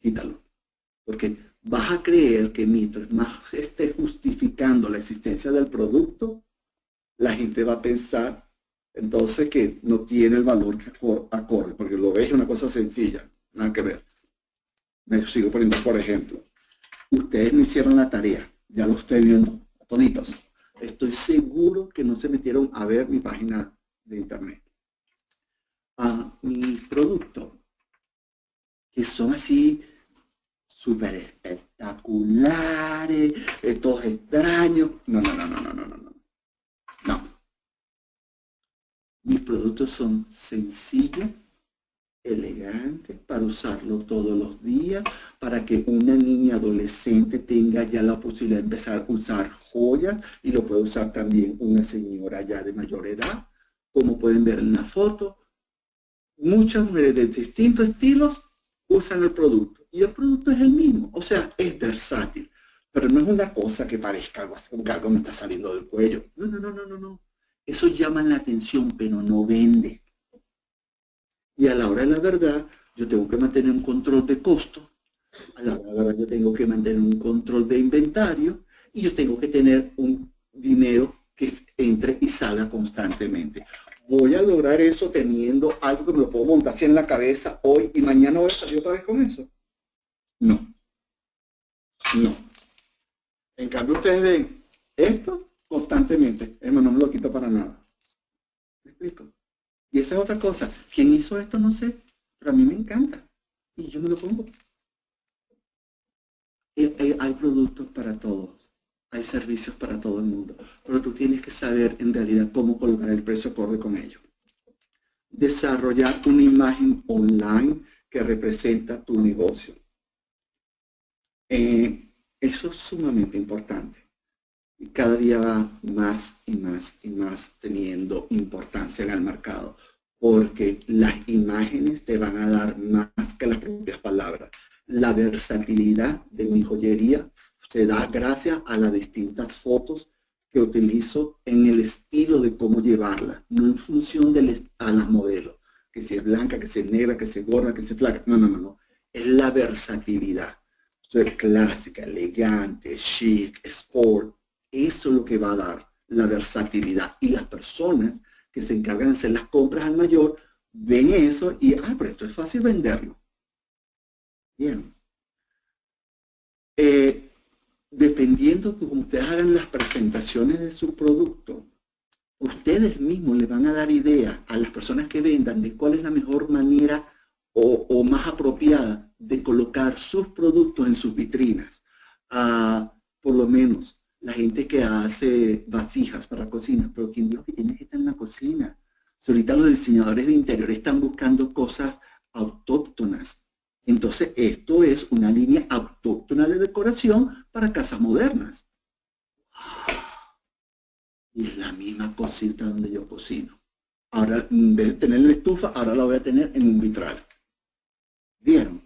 quítalo. Porque vas a creer que mientras más esté justificando la existencia del producto, la gente va a pensar entonces que no tiene el valor que acorde, porque lo ves una cosa sencilla, nada que ver. Me sigo poniendo, por ejemplo, ustedes no hicieron la tarea, ya lo estoy viendo, toditos. Estoy seguro que no se metieron a ver mi página de internet. A mi producto, que son así súper espectaculares, estos extraños. No, no, no, no, no, no, no. No. Mis productos son sencillos, elegantes, para usarlo todos los días, para que una niña adolescente tenga ya la posibilidad de empezar a usar joyas y lo puede usar también una señora ya de mayor edad, como pueden ver en la foto. Muchas mujeres de distintos estilos usan el producto y el producto es el mismo, o sea, es versátil. Pero no es una cosa que parezca algo, que algo me está saliendo del cuello. No, no, no, no, no, no. Eso llama la atención, pero no vende. Y a la hora de la verdad, yo tengo que mantener un control de costo, a la hora de la verdad yo tengo que mantener un control de inventario y yo tengo que tener un dinero que entre y salga constantemente. ¿Voy a lograr eso teniendo algo que me lo puedo montar así en la cabeza hoy y mañana voy a salir otra vez con eso? No. No. En cambio ustedes ven esto constantemente. no me lo quito para nada. ¿Me explico? Y esa es otra cosa. ¿Quién hizo esto? No sé. Pero a mí me encanta. Y yo me lo pongo. Hay productos para todos. Hay servicios para todo el mundo. Pero tú tienes que saber en realidad cómo colocar el precio acorde con ello. Desarrollar una imagen online que representa tu negocio. Eh, eso es sumamente importante cada día va más y más y más teniendo importancia en el mercado, porque las imágenes te van a dar más que las propias palabras. La versatilidad de mi joyería se da gracias a las distintas fotos que utilizo en el estilo de cómo llevarla, no en función de a las modelos, que si es blanca, que si es negra, que si es gorda, que si es flaca, no, no, no, no, es la versatilidad. Soy clásica, elegante, chic, sport, eso es lo que va a dar la versatilidad. Y las personas que se encargan de hacer las compras al mayor, ven eso y, ah, pero esto es fácil venderlo. Bien. Eh, dependiendo de cómo ustedes hagan las presentaciones de su producto, ustedes mismos le van a dar idea a las personas que vendan de cuál es la mejor manera o, más apropiada de colocar sus productos en sus vitrinas. Ah, por lo menos la gente que hace vasijas para cocina, pero quien dijo que tiene que estar en la cocina. ahorita los diseñadores de interior están buscando cosas autóctonas. Entonces, esto es una línea autóctona de decoración para casas modernas. Y es la misma cosita donde yo cocino. Ahora, en vez de tener la estufa, ahora la voy a tener en un vitral. ¿Vieron?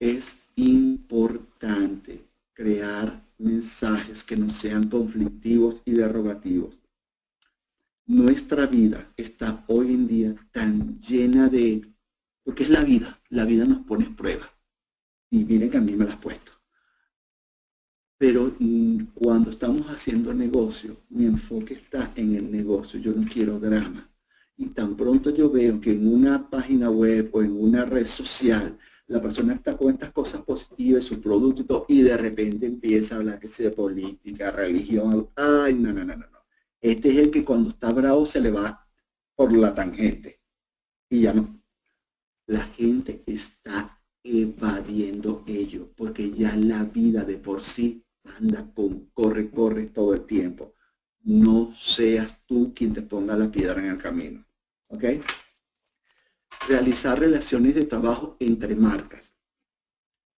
Es importante crear mensajes que no sean conflictivos y derogativos. Nuestra vida está hoy en día tan llena de... Porque es la vida, la vida nos pone prueba. Y miren que a mí me la has puesto. Pero mm, cuando estamos haciendo negocio, mi enfoque está en el negocio. Yo no quiero drama. Y tan pronto yo veo que en una página web o en una red social la persona está con estas cosas positivas, su producto y de repente empieza a hablar que sea de política, religión, ay, no, no, no, no, no. Este es el que cuando está bravo se le va por la tangente. Y ya no. La gente está evadiendo ello, porque ya la vida de por sí anda con corre, corre todo el tiempo. No seas tú quien te ponga la piedra en el camino. ¿Ok? Realizar relaciones de trabajo entre marcas.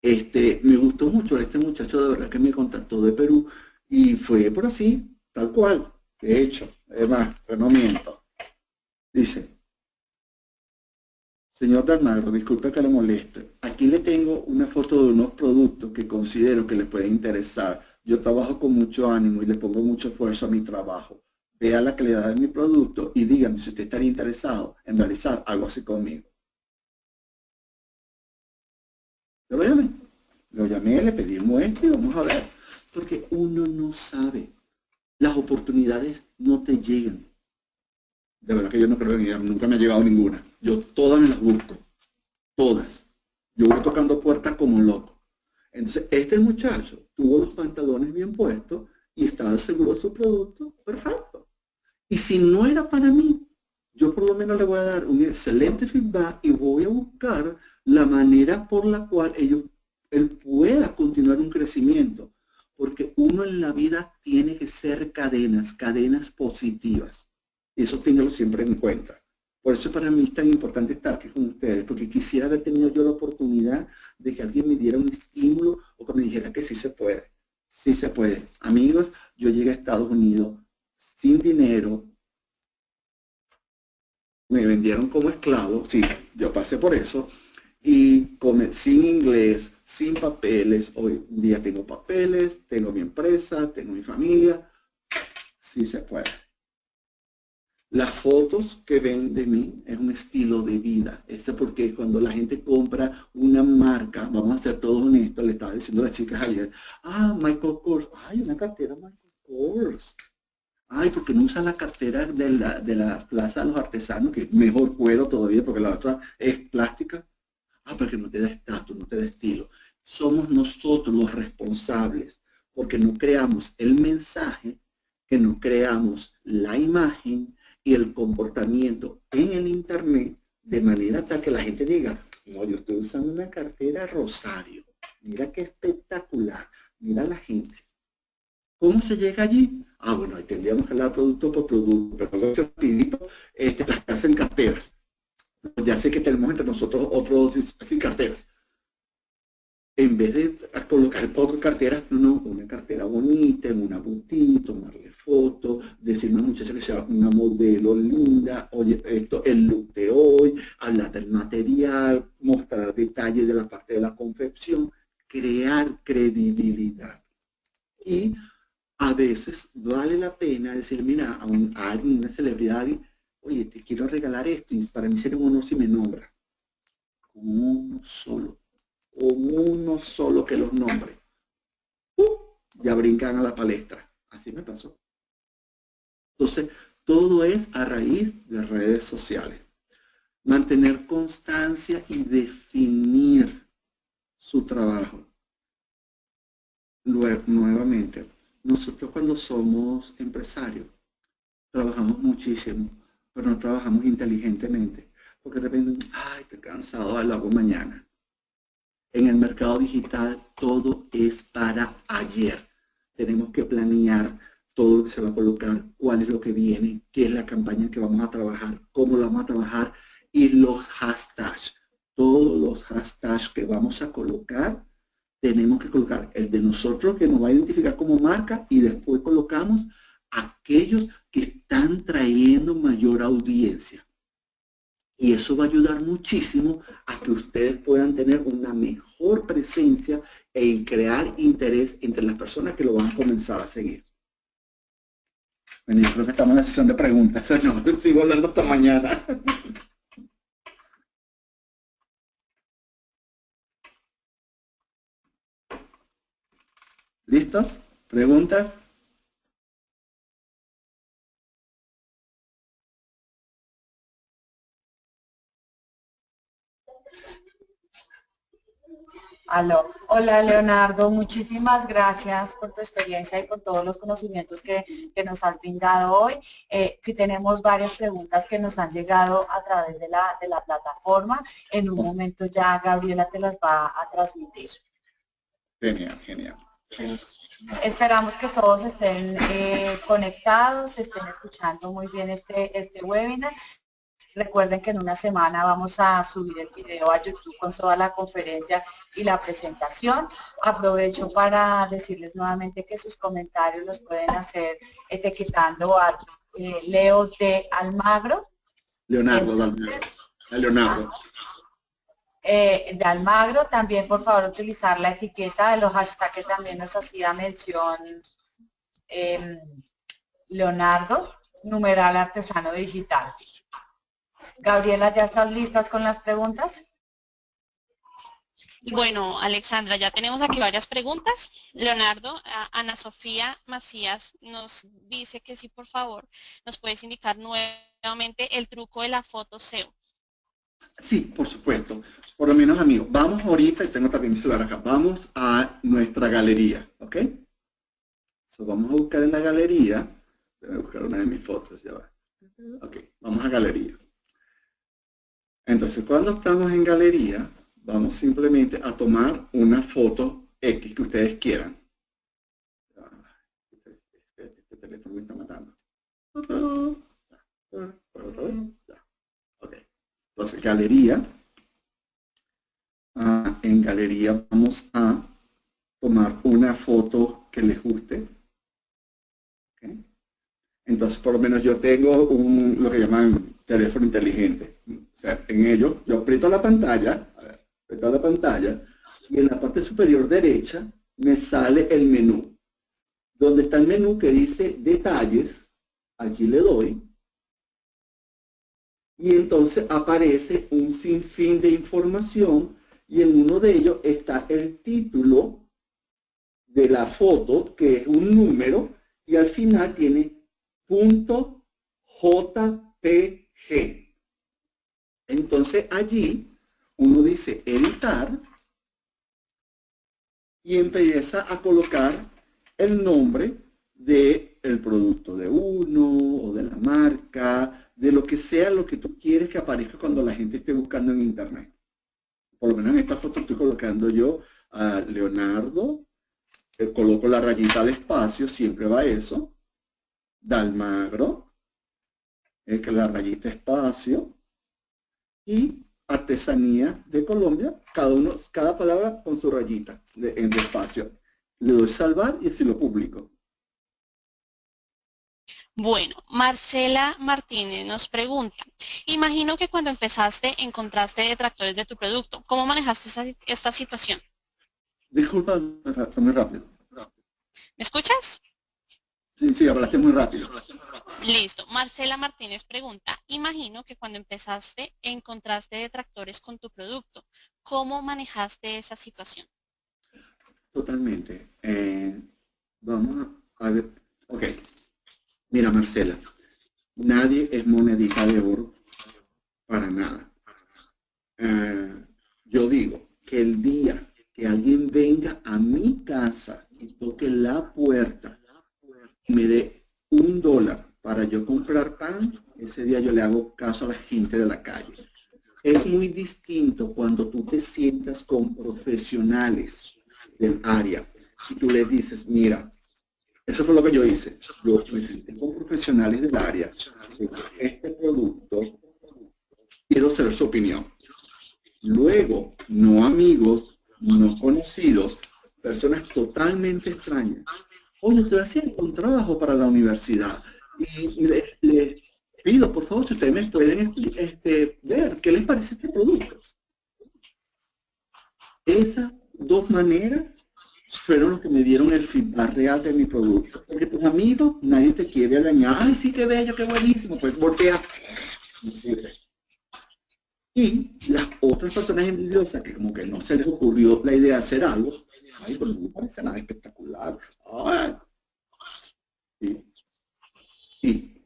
Este, me gustó mucho este muchacho de verdad que me contactó de Perú y fue por así, tal cual. De hecho, además, no miento. Dice, señor Dalmagro, disculpe que le moleste. Aquí le tengo una foto de unos productos que considero que le pueden interesar. Yo trabajo con mucho ánimo y le pongo mucho esfuerzo a mi trabajo vea la calidad de mi producto y dígame si usted estaría interesado en realizar algo así conmigo. Lo llamé. Lo llamé, le pedí un muestra y vamos a ver. Porque uno no sabe. Las oportunidades no te llegan. De verdad que yo no creo en ellas. Nunca me ha llegado ninguna. Yo todas me las busco. Todas. Yo voy tocando puertas como un loco. Entonces, este muchacho tuvo los pantalones bien puestos y estaba seguro de su producto. Perfecto. Y si no era para mí, yo por lo menos le voy a dar un excelente feedback y voy a buscar la manera por la cual ellos, él pueda continuar un crecimiento. Porque uno en la vida tiene que ser cadenas, cadenas positivas. Y eso téngalo siempre en cuenta. Por eso para mí es tan importante estar aquí con ustedes, porque quisiera haber tenido yo la oportunidad de que alguien me diera un estímulo o que me dijera que sí se puede. Sí se puede. Amigos, yo llegué a Estados Unidos sin dinero, me vendieron como esclavo, sí, yo pasé por eso, y sin inglés, sin papeles, hoy día tengo papeles, tengo mi empresa, tengo mi familia, sí se puede. Las fotos que ven de mí es un estilo de vida. Eso porque cuando la gente compra una marca, vamos a ser todos honestos, le estaba diciendo a las chicas ayer, ah, Michael Kors, ay, una cartera Michael Kors. Ay, porque no usa la cartera de la, de la Plaza de los Artesanos, que es mejor cuero todavía, porque la otra es plástica. Ah, porque no te da estatus, no te da estilo. Somos nosotros los responsables, porque no creamos el mensaje, que no creamos la imagen y el comportamiento en el Internet, de manera tal que la gente diga, no, yo estoy usando una cartera Rosario. Mira qué espectacular. Mira la gente. ¿Cómo se llega allí? Ah, bueno, ahí tendríamos que hablar producto por producto, pero rapidito, este, las que hacen carteras. Ya sé que tenemos entre nosotros otros sin carteras. En vez de colocar poco carteras, no, una cartera bonita, en una boutique, tomarle fotos, decirme a una muchacha que sea una modelo linda, oye, esto, el look de hoy, hablar del material, mostrar detalles de la parte de la confección, crear credibilidad. Y a veces vale la pena decir, mira, a, alguien, una celebridad, oye, te quiero regalar esto, y para mí sería un honor si me nombra. Con solo, con uno solo que los nombre. Ya brincan a la palestra. Así me pasó. Entonces, Todo es a raíz de redes sociales. Mantener constancia y definir su trabajo. Luego, nuevamente, nosotros cuando somos empresarios, trabajamos muchísimo, pero no trabajamos inteligentemente. Porque de repente, ay, estoy cansado, lo hago mañana. En el mercado digital todo es para ayer. Tenemos que planear todo lo que se va a colocar, cuál es lo que viene, qué es la campaña que vamos a trabajar, cómo la vamos a trabajar y los hashtags. Todos los hashtags que vamos a colocar, tenemos que colocar el de nosotros que nos va a identificar como marca y después colocamos aquellos que están trayendo mayor audiencia. Y eso va a ayudar muchísimo a que ustedes puedan tener una mejor presencia e crear interés entre las personas que lo van a comenzar a seguir. Bueno, yo creo que estamos en la sesión de preguntas. No, sigo hablando hasta mañana. ¿Listos? ¿Preguntas? Aló. Hola Leonardo, muchísimas gracias por tu experiencia y por todos los conocimientos que, nos has brindado hoy. Eh, si tenemos varias preguntas que nos han llegado a través de la, de la plataforma, en un momento ya Gabriela te las va a transmitir. Genial, genial. Esperamos que todos estén eh, conectados, estén escuchando muy bien este, este webinar Recuerden que en una semana vamos a subir el video a YouTube con toda la conferencia y la presentación. Aprovecho para decirles nuevamente que sus comentarios los pueden hacer etiquetando a eh, Leo de Almagro. Leonardo de Almagro. Leonardo. Eh, de Almagro, también por favor utilizar la etiqueta de los hashtags que también nos hacía mención em, Leonardo, numeral artesano digital. Gabriela, ¿ya estás listas con las preguntas? Bueno, Alexandra, ya tenemos aquí varias preguntas. Leonardo, Ana Sofía Macías nos dice que sí, por favor, nos puedes indicar nuevamente el truco de la foto SEO. Sí, por supuesto. Por lo menos, amigos, vamos ahorita, y tengo también mi celular acá, vamos a nuestra galería, ¿ok? vamos a buscar en la galería, voy a buscar una de mis fotos, ya va. Ok, vamos a galería. Entonces, cuando estamos en galería, vamos simplemente a tomar una foto X que ustedes quieran. Este, teléfono me está matando. Entonces, galería. Ah, en galería vamos a tomar una foto que les guste. Entonces, por lo menos yo tengo un, lo que llaman teléfono inteligente. En ello yo aprieto la pantalla, aprieto la pantalla, y en la parte superior derecha me sale el menú. Donde está el menú que dice detalles, aquí le doy, y entonces aparece un sinfín de información y en uno de ellos está el título de la foto, que es un número, y al final tiene punto JPG. Entonces allí uno dice editar y empieza a colocar el nombre del el producto de uno o de la marca, de lo que sea lo que tú quieres que aparezca cuando la gente esté buscando en internet. Por lo menos en esta foto estoy colocando yo a Leonardo, eh, coloco la rayita de espacio, siempre va eso, Dalmagro, que la rayita espacio, y artesanía de Colombia, cada uno, cada palabra con su rayita de, en espacio. Le doy salvar y así lo publico. Bueno, Marcela Martínez nos pregunta, imagino que cuando empezaste encontraste detractores de tu producto. ¿Cómo manejaste esta situación? Disculpa, muy rápido. ¿Me escuchas? Sí, sí, hablaste muy rápido. Listo. Marcela Martínez pregunta, imagino que cuando empezaste encontraste detractores con tu producto. ¿Cómo manejaste esa situación? Totalmente. Eh, vamos a ver. Ok. Mira, Marcela. nadie es monedita de oro para nada. Eh, yo digo que el día que alguien venga a mi casa y toque la puerta me dé un dólar para yo comprar pan, ese día yo le hago caso a la gente de la calle. Es muy distinto cuando tú te sientas con profesionales del área y tú le dices, mira, eso fue lo que yo hice. Yo me senté con profesionales del área. Este producto, quiero saber su opinión. Luego, no amigos, no conocidos, personas totalmente extrañas. Oye, estoy haciendo un trabajo para la universidad y les, pido, por favor, si ustedes me pueden este, ver qué les parece este producto. Esas dos maneras fueron los que me dieron el feedback real de mi producto. Porque tus amigos, nadie te quiere dañar. Ay, sí, qué bello, qué buenísimo. Pues voltea. Y las otras personas envidiosas que como que no se les ocurrió la idea de hacer algo, ay, pues no parece nada espectacular. Ay. Y,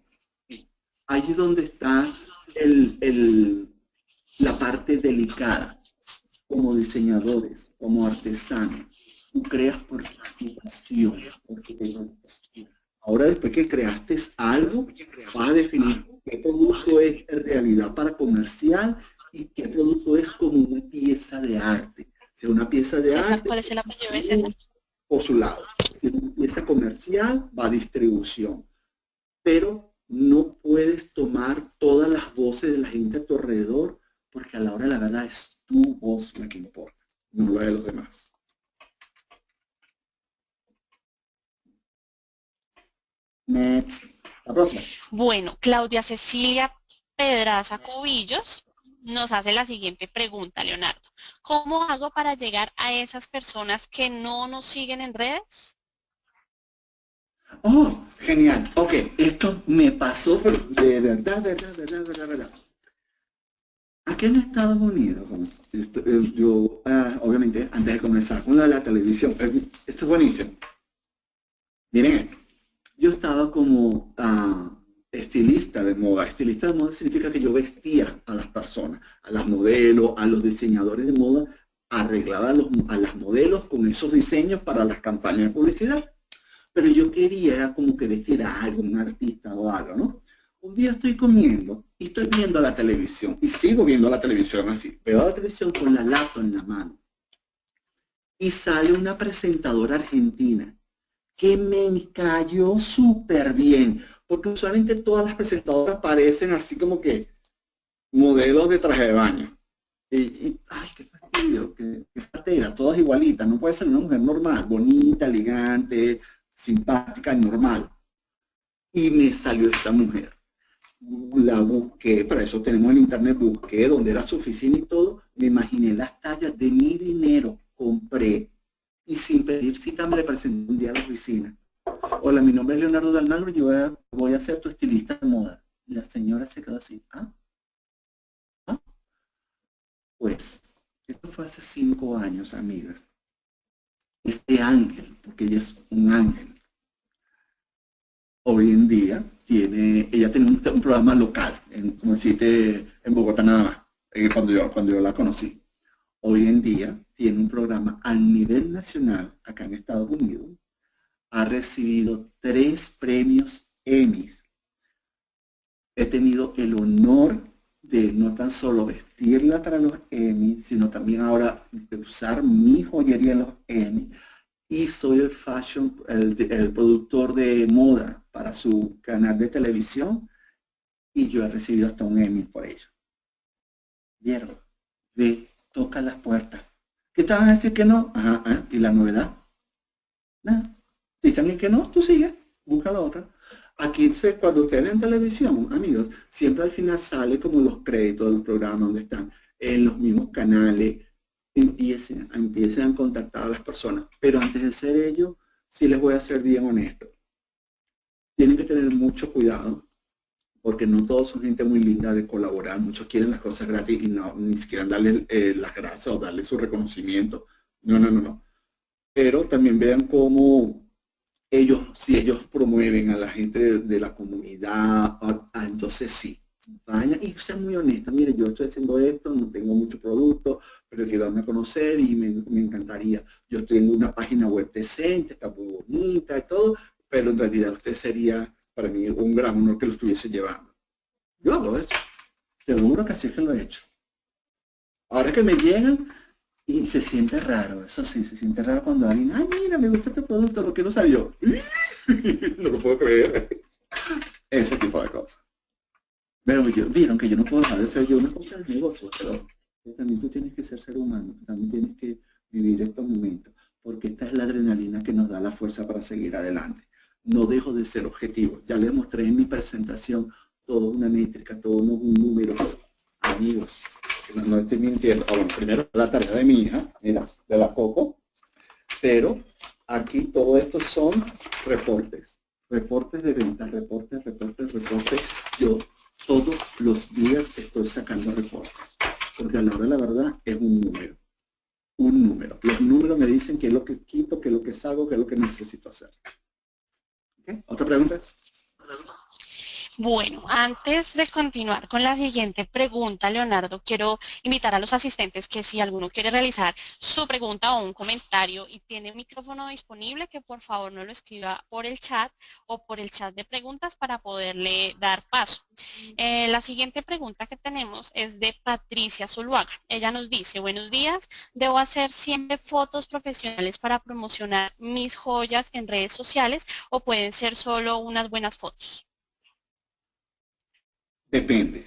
ahí es donde está el, la parte delicada como diseñadores, como artesanos tú creas por pasión. Ahora después que creaste algo, vas a definir qué producto es en realidad para comercial y qué producto es como una pieza de arte. Si es una pieza de arte, ¿cuál es el apellido por su lado. Si es una pieza comercial, va a distribución. Pero no puedes tomar todas las voces de la gente a tu alrededor, porque a la hora de la verdad es tu voz la que importa, no la de los demás. Next. La próxima. Bueno, Claudia Cecilia Pedraza Cubillos nos hace la siguiente pregunta, Leonardo. ¿Cómo hago para llegar a esas personas que no nos siguen en redes? Oh, genial. Ok, esto me pasó de verdad, verdad, verdad, verdad, verdad. Aquí en Estados Unidos, eh, yo, ah, obviamente, antes de comenzar con la televisión, eh, esto es buenísimo. Miren yo estaba como uh, estilista de moda. Estilista de moda significa que yo vestía a las personas, a las modelos, a los diseñadores de moda, arreglaba a, los, a las modelos con esos diseños para las campañas de publicidad. Pero yo quería como que vestir a algún artista o algo, ¿no? Un día estoy comiendo y estoy viendo la televisión y sigo viendo la televisión así. Veo la televisión con la lato en la mano. Y sale una presentadora argentina que me cayó súper bien, porque usualmente todas las presentadoras parecen así como que modelos de traje de baño. Y, ay, qué fastidio, qué, qué todas igualitas, no puede ser una mujer normal, bonita, elegante, simpática, normal. Y me salió esta mujer. La busqué, para eso tenemos el internet, busqué donde era su oficina y todo, me imaginé las tallas de mi dinero, compré y sin pedir cita me le presenté un día a la oficina. Hola, mi nombre es Leonardo Dalmagro y yo voy a, ser tu estilista de moda. la señora se quedó así. ¿Ah? ¿Ah? Pues, esto fue hace cinco años, amigas. Este ángel, porque ella es un ángel, hoy en día tiene, ella tiene un, programa local, en, como decirte, en Bogotá nada más, eh, cuando, yo, cuando yo la conocí. Hoy en día tiene un programa a nivel nacional acá en Estados Unidos, ha recibido tres premios Emmys. He tenido el honor de no tan solo vestirla para los Emmys, sino también ahora de usar mi joyería en los Emmys. Y soy el fashion, el, productor de moda para su canal de televisión y yo he recibido hasta un Emmy por ello. ¿Vieron? Ve, toca las puertas ¿Qué te van a decir que no? Ajá, ¿y la novedad? Nada. Dicen que no, tú sigue, busca la otra. Aquí cuando ustedes ven televisión, amigos, siempre al final sale como los créditos del programa donde están en los mismos canales, empiecen, empiecen a contactar a las personas. Pero antes de hacer ello, sí les voy a ser bien honesto. Tienen que tener mucho cuidado porque no todos son gente muy linda de colaborar, muchos quieren las cosas gratis y no, ni siquiera darle eh, las gracias o darle su reconocimiento. No, no, no, no. Pero también vean cómo ellos, si ellos promueven a la gente de, la comunidad, ah, entonces sí, y sean muy honestos, mire, yo estoy haciendo esto, no tengo mucho producto, pero quiero darme a conocer y me, encantaría. Yo tengo una página web decente, está muy bonita y todo, pero en realidad usted sería para mí un gran honor que lo estuviese llevando. Yo hago eso. Te lo que así que lo he hecho. Ahora que me llegan, y se siente raro, eso sí, se siente raro cuando alguien, ay, mira, me gusta este producto, lo que no sabía no lo puedo creer. Ese tipo de cosas. Pero yo, vieron que yo no puedo dejar de ser yo una cosa de negocio, pero también tú tienes que ser ser humano, también tienes que vivir estos momentos, porque esta es la adrenalina que nos da la fuerza para seguir adelante. No dejo de ser objetivo. Ya les mostré en mi presentación toda una métrica, todo un número. Amigos, no, estoy mintiendo. Ah, primero la tarea de mi hija, mira, de la Coco, pero aquí todo esto son reportes, reportes de ventas, reportes, reportes, reportes. Yo todos los días estoy sacando reportes, porque a la hora de la verdad es un número, un número. Los números me dicen qué es lo que quito, qué es lo que salgo, qué es lo que necesito hacer. ¿Otra pregunta? Bueno, antes de continuar con la siguiente pregunta, Leonardo, quiero invitar a los asistentes que si alguno quiere realizar su pregunta o un comentario y tiene micrófono disponible, que por favor no lo escriba por el chat o por el chat de preguntas para poderle dar paso. Eh, la siguiente pregunta que tenemos es de Patricia Zuluaga. Ella nos dice, buenos días, ¿debo hacer siempre fotos profesionales para promocionar mis joyas en redes sociales o pueden ser solo unas buenas fotos? Depende.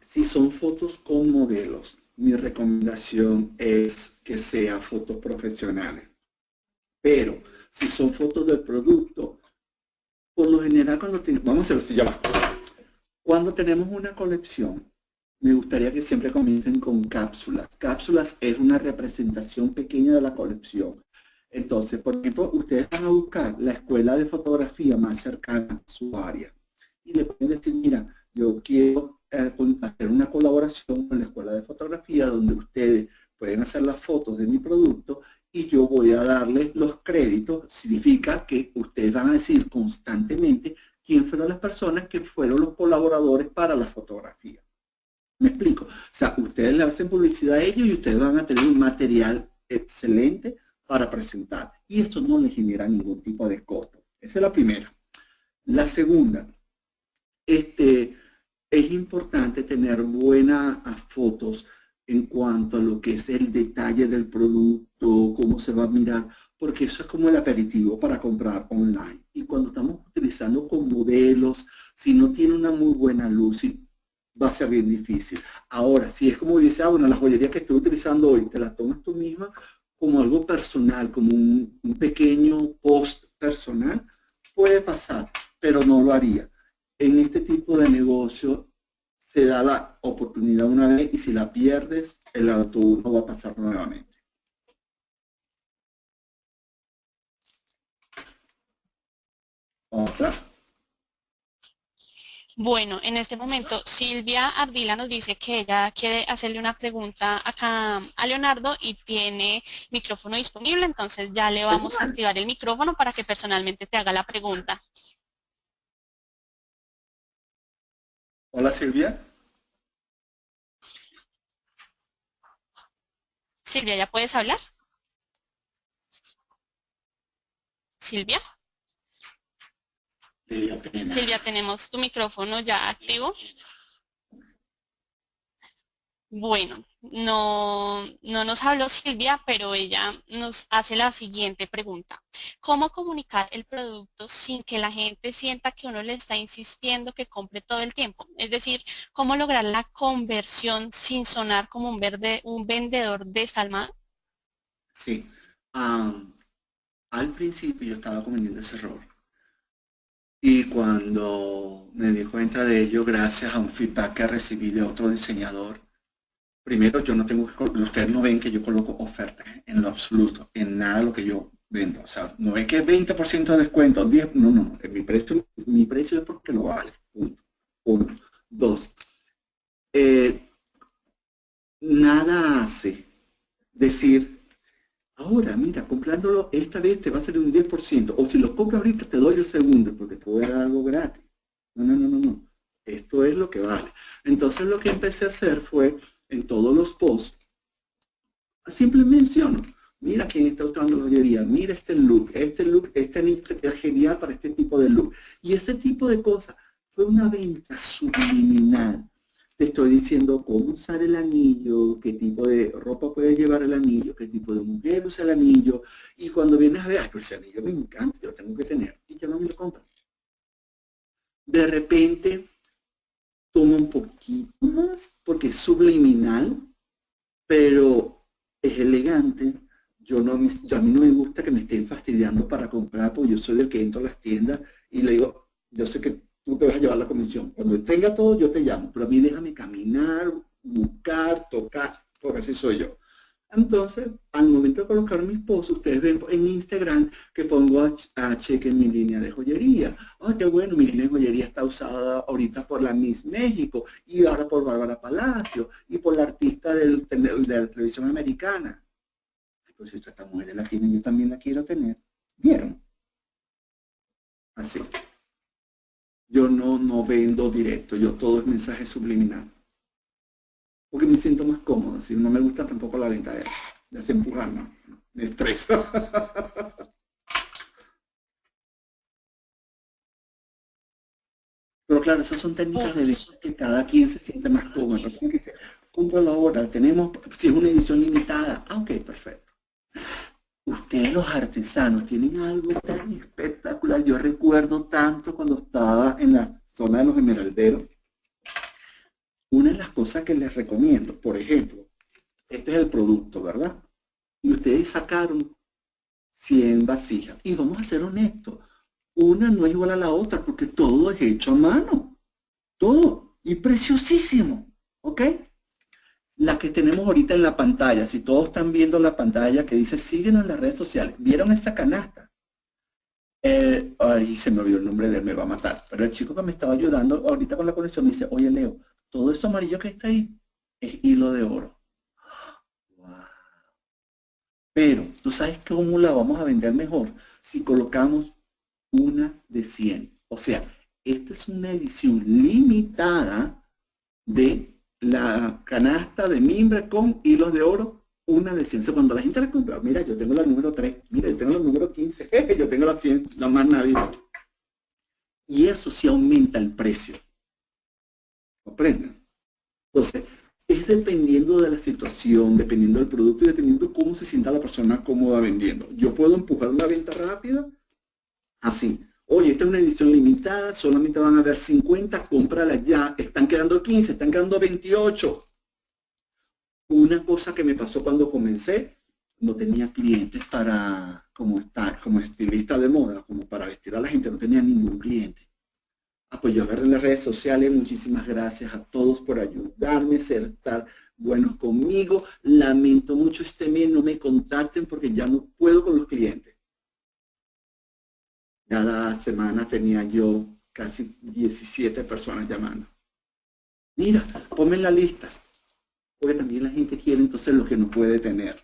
Si son fotos con modelos, mi recomendación es que sea fotos profesionales. Pero si son fotos del producto, por lo general cuando tenemos, vamos a hacerlo así, Cuando tenemos una colección, me gustaría que siempre comiencen con cápsulas. Cápsulas es una representación pequeña de la colección. Entonces, por ejemplo, ustedes van a buscar la escuela de fotografía más cercana a su área. Y le pueden decir, mira, yo quiero eh, hacer una colaboración con la Escuela de Fotografía donde ustedes pueden hacer las fotos de mi producto y yo voy a darles los créditos. Significa que ustedes van a decir constantemente quién fueron las personas que fueron los colaboradores para la fotografía. ¿Me explico? O sea, ustedes le hacen publicidad a ellos y ustedes van a tener un material excelente para presentar. Y esto no les genera ningún tipo de costo. Esa es la primera. La segunda, este, es importante tener buenas fotos en cuanto a lo que es el detalle del producto, cómo se va a mirar, porque eso es como el aperitivo para comprar online. Y cuando estamos utilizando con modelos, si no tiene una muy buena luz, va a ser bien difícil. Ahora, si es como dice, ah, bueno, la joyería que estoy utilizando hoy, te la tomas tú misma como algo personal, como un, un pequeño post personal, puede pasar, pero no lo haría en este tipo de negocio se da la oportunidad una vez y si la pierdes, el autobús no va a pasar nuevamente. Otra. Bueno, en este momento Silvia Ardila nos dice que ella quiere hacerle una pregunta acá a Leonardo y tiene micrófono disponible, entonces ya le vamos a activar el micrófono para que personalmente te haga la pregunta. Hola Silvia. Silvia, ¿ya puedes hablar? Silvia. Silvia, tenemos tu micrófono ya activo. Bueno, no, no nos habló Silvia, pero ella nos hace la siguiente pregunta. ¿Cómo comunicar el producto sin que la gente sienta que uno le está insistiendo que compre todo el tiempo? Es decir, ¿cómo lograr la conversión sin sonar como un, verde, un vendedor desalmado? Sí. al principio yo estaba cometiendo ese error. Y cuando me di cuenta de ello, gracias a un feedback que recibí de otro diseñador, primero yo no tengo, ustedes no ven que yo coloco ofertas en lo absoluto, en nada lo que yo vendo. O sea, no es que 20% de descuento, 10, no, no, mi precio, mi precio es porque lo vale. Uno. Dos, eh, nada hace decir, ahora, mira, comprándolo esta vez te va a salir un 10%, o si lo compras ahorita te doy el segundo, porque te voy a dar algo gratis. No, no, no, no, no. Esto es lo que vale. Entonces lo que empecé a hacer fue, en todos los posts, siempre menciono, mira quién está usando joyería, mira este look, este look, este es genial para este tipo de look. Y ese tipo de cosas fue una venta subliminal. Te estoy diciendo cómo usar el anillo, qué tipo de ropa puede llevar el anillo, qué tipo de mujer usa el anillo. Y cuando vienes a ver, ay, ese anillo me encanta, lo tengo que tener. Y yo no me lo compro. De repente, toma un poquito más, porque es subliminal, pero es elegante. Yo no a mí no me gusta que me estén fastidiando para comprar, porque yo soy del que entro a las tiendas y le digo, yo sé que tú te vas a llevar la comisión. Cuando tenga todo, yo te llamo, pero a mí déjame caminar, buscar, tocar, porque así soy yo. Entonces, al momento de colocar mi esposo, ustedes ven en Instagram que pongo a, cheque en mi línea de joyería. ¡Ay, qué bueno! Mi línea de joyería está usada ahorita por la Miss México y ahora por Bárbara Palacio y por la artista del, de la televisión americana. Pues esta mujer la tiene, yo también la quiero tener. ¿Vieron? Así. Yo no, no vendo directo, yo todo es mensaje subliminal. Porque me siento más cómodo, si no me gusta tampoco la venta de, hacer empujar, ¿no? Me estresa. Pero claro, esas son técnicas de edición que cada quien se siente más cómodo. Que la ahora, tenemos, si es una edición limitada, ah, ok, perfecto ustedes los artesanos tienen algo tan espectacular. Yo recuerdo tanto cuando estaba en la zona de los emeralderos. Una de las cosas que les recomiendo, por ejemplo, este es el producto, ¿verdad? Y ustedes sacaron 100 vasijas. Y vamos a ser honestos, una no es igual a la otra porque todo es hecho a mano. Todo. Y preciosísimo. ¿Ok? la que tenemos ahorita en la pantalla, si todos están viendo la pantalla que dice síguenos en las redes sociales, ¿vieron esa canasta? Ay, se me olvidó el nombre de él, me va a matar. Pero el chico que me estaba ayudando ahorita con la conexión me dice, oye Leo, todo eso amarillo que está ahí es hilo de oro. Pero, ¿tú sabes cómo la vamos a vender mejor? Si colocamos una de 100. O sea, esta es una edición limitada de la canasta de mimbre con hilos de oro, una de 100. Cuando la gente la compra, mira, yo tengo la número 3, mira, yo tengo la número 15, yo tengo la 100, la más navidad. Y eso sí aumenta el precio. ¿Comprenden? Entonces, es dependiendo de la situación, dependiendo del producto y dependiendo cómo se sienta la persona cómoda vendiendo. Yo puedo empujar una venta rápida, así, Oye, esta es una edición limitada, solamente van a haber 50, cómprala ya. Están quedando 15, están quedando 28. Una cosa que me pasó cuando comencé, no tenía clientes para, como, estar, como estilista de moda, como para vestir a la gente, no tenía ningún cliente. Ah, pues agarré en las redes sociales, muchísimas gracias a todos por ayudarme, ser estar buenos conmigo. Lamento mucho este mes, no me contacten porque ya no puedo con los clientes. Cada semana tenía yo casi 17 personas llamando. Mira, ponme en la lista. Porque también la gente quiere entonces lo que no puede tener.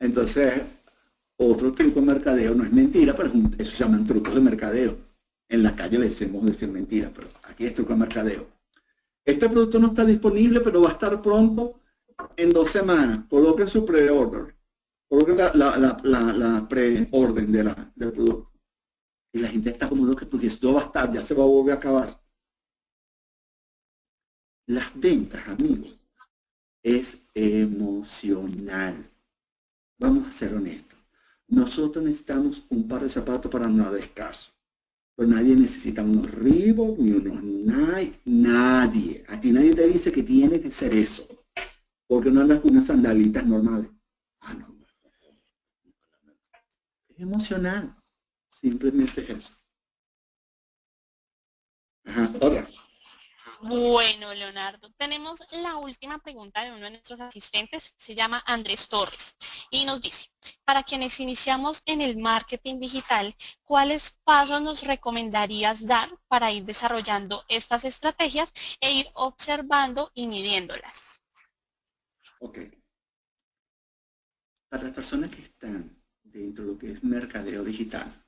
Entonces, otro truco de mercadeo no es mentira, pero eso se llaman trucos de mercadeo. En la calle le decimos decir mentira, pero aquí es truco de mercadeo. Este producto no está disponible, pero va a estar pronto en dos semanas. Coloquen su pre-order la, la, la, preorden de del producto. Y la gente está como que porque esto va a estar, ya se va a volver a acabar. Las ventas, amigos, es emocional. Vamos a ser honestos. Nosotros necesitamos un par de zapatos para nada escaso. Pero nadie necesita unos Reebok ni unos Nike. Nadie. A ti nadie te dice que tiene que ser eso. Porque no andas con unas sandalitas normales. Ah, no emocional. Simplemente es eso. Bueno, Leonardo, tenemos la última pregunta de uno de nuestros asistentes, se llama Andrés Torres, y nos dice, para quienes iniciamos en el marketing digital, ¿cuáles pasos nos recomendarías dar para ir desarrollando estas estrategias e ir observando y midiéndolas? Ok. Para las personas que están dentro de lo que es mercadeo digital,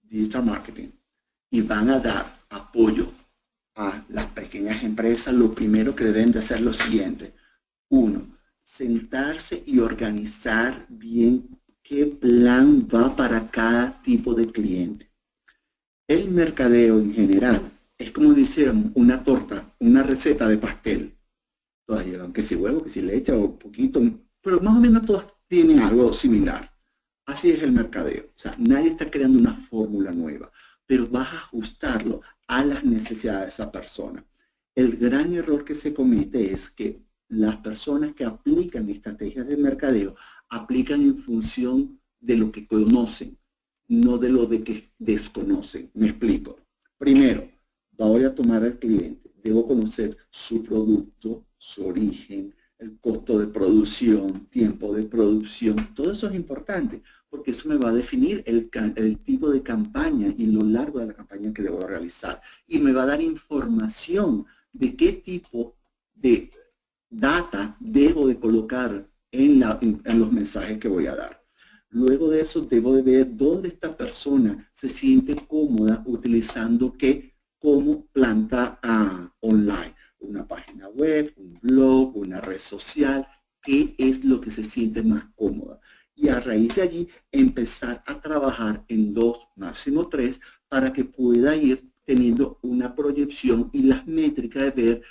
digital marketing, y van a dar apoyo a las pequeñas empresas, lo primero que deben de hacer es lo siguiente. Uno, sentarse y organizar bien qué plan va para cada tipo de cliente. El mercadeo en general es como dice una torta, una receta de pastel. Todas llevan que si huevo, que si leche o poquito, pero más o menos todas tienen algo similar. Así es el mercadeo. O sea, nadie está creando una fórmula nueva, pero vas a ajustarlo a las necesidades de esa persona. El gran error que se comete es que las personas que aplican estrategias de mercadeo aplican en función de lo que conocen, no de lo de que desconocen. Me explico. Primero, voy a tomar al cliente, debo conocer su producto, su origen, el costo de producción, tiempo de producción, todo eso es importante, porque eso me va a definir el, tipo de campaña y lo largo de la campaña que debo realizar. Y me va a dar información de qué tipo de data debo de colocar en, los mensajes que voy a dar. Luego de eso debo de ver dónde esta persona se siente cómoda utilizando qué como planta uh, online. Una página web, un blog, una red social, qué es lo que se siente más cómoda. Y a raíz de allí empezar a trabajar en dos, máximo tres, para que pueda ir teniendo una proyección y las métricas de ver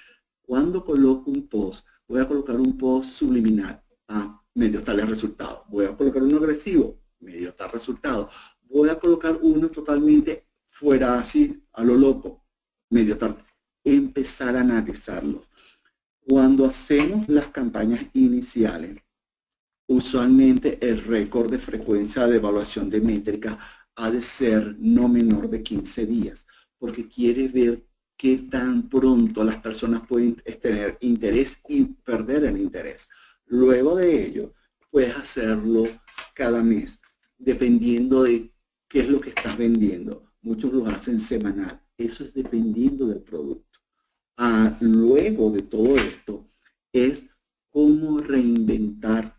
cuando coloco un post, voy a colocar un post subliminal, ah, medio tal resultado. Voy a colocar uno agresivo, medio tal resultado. Voy a colocar uno totalmente fuera así, a lo loco, medio tal. Empezar a analizarlo. Cuando hacemos las campañas iniciales, usualmente el récord de frecuencia de evaluación de métrica ha de ser no menor de 15 días, porque quiere ver qué tan pronto las personas pueden tener interés y perder el interés. Luego de ello, puedes hacerlo cada mes, dependiendo de qué es lo que estás vendiendo. Muchos lo hacen semanal. Eso es dependiendo del producto. Luego de todo esto, es cómo reinventar,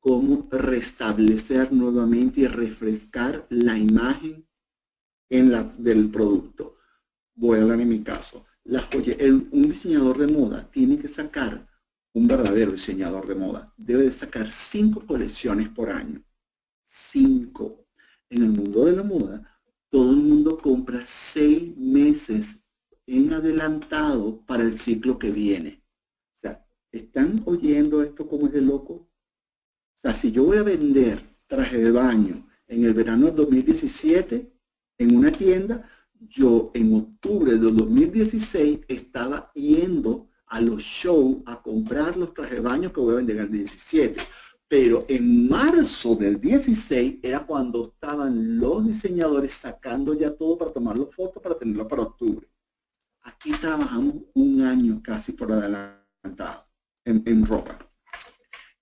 cómo restablecer nuevamente y refrescar la imagen en la, del producto voy a hablar en mi caso, la un diseñador de moda tiene que sacar, un verdadero diseñador de moda, debe de sacar cinco colecciones por año. Cinco. En el mundo de la moda, todo el mundo compra seis meses en adelantado para el ciclo que viene. O sea, ¿están oyendo esto como es de loco? O sea, si yo voy a vender traje de baño en el verano del 2017 en una tienda, yo en octubre de 2016 estaba yendo a los shows a comprar los trajes de baño que voy a vender en el 17. Pero en marzo del 16 era cuando estaban los diseñadores sacando ya todo para tomar las fotos para tenerlo para octubre. Aquí trabajamos un año casi por adelantado en, en ropa.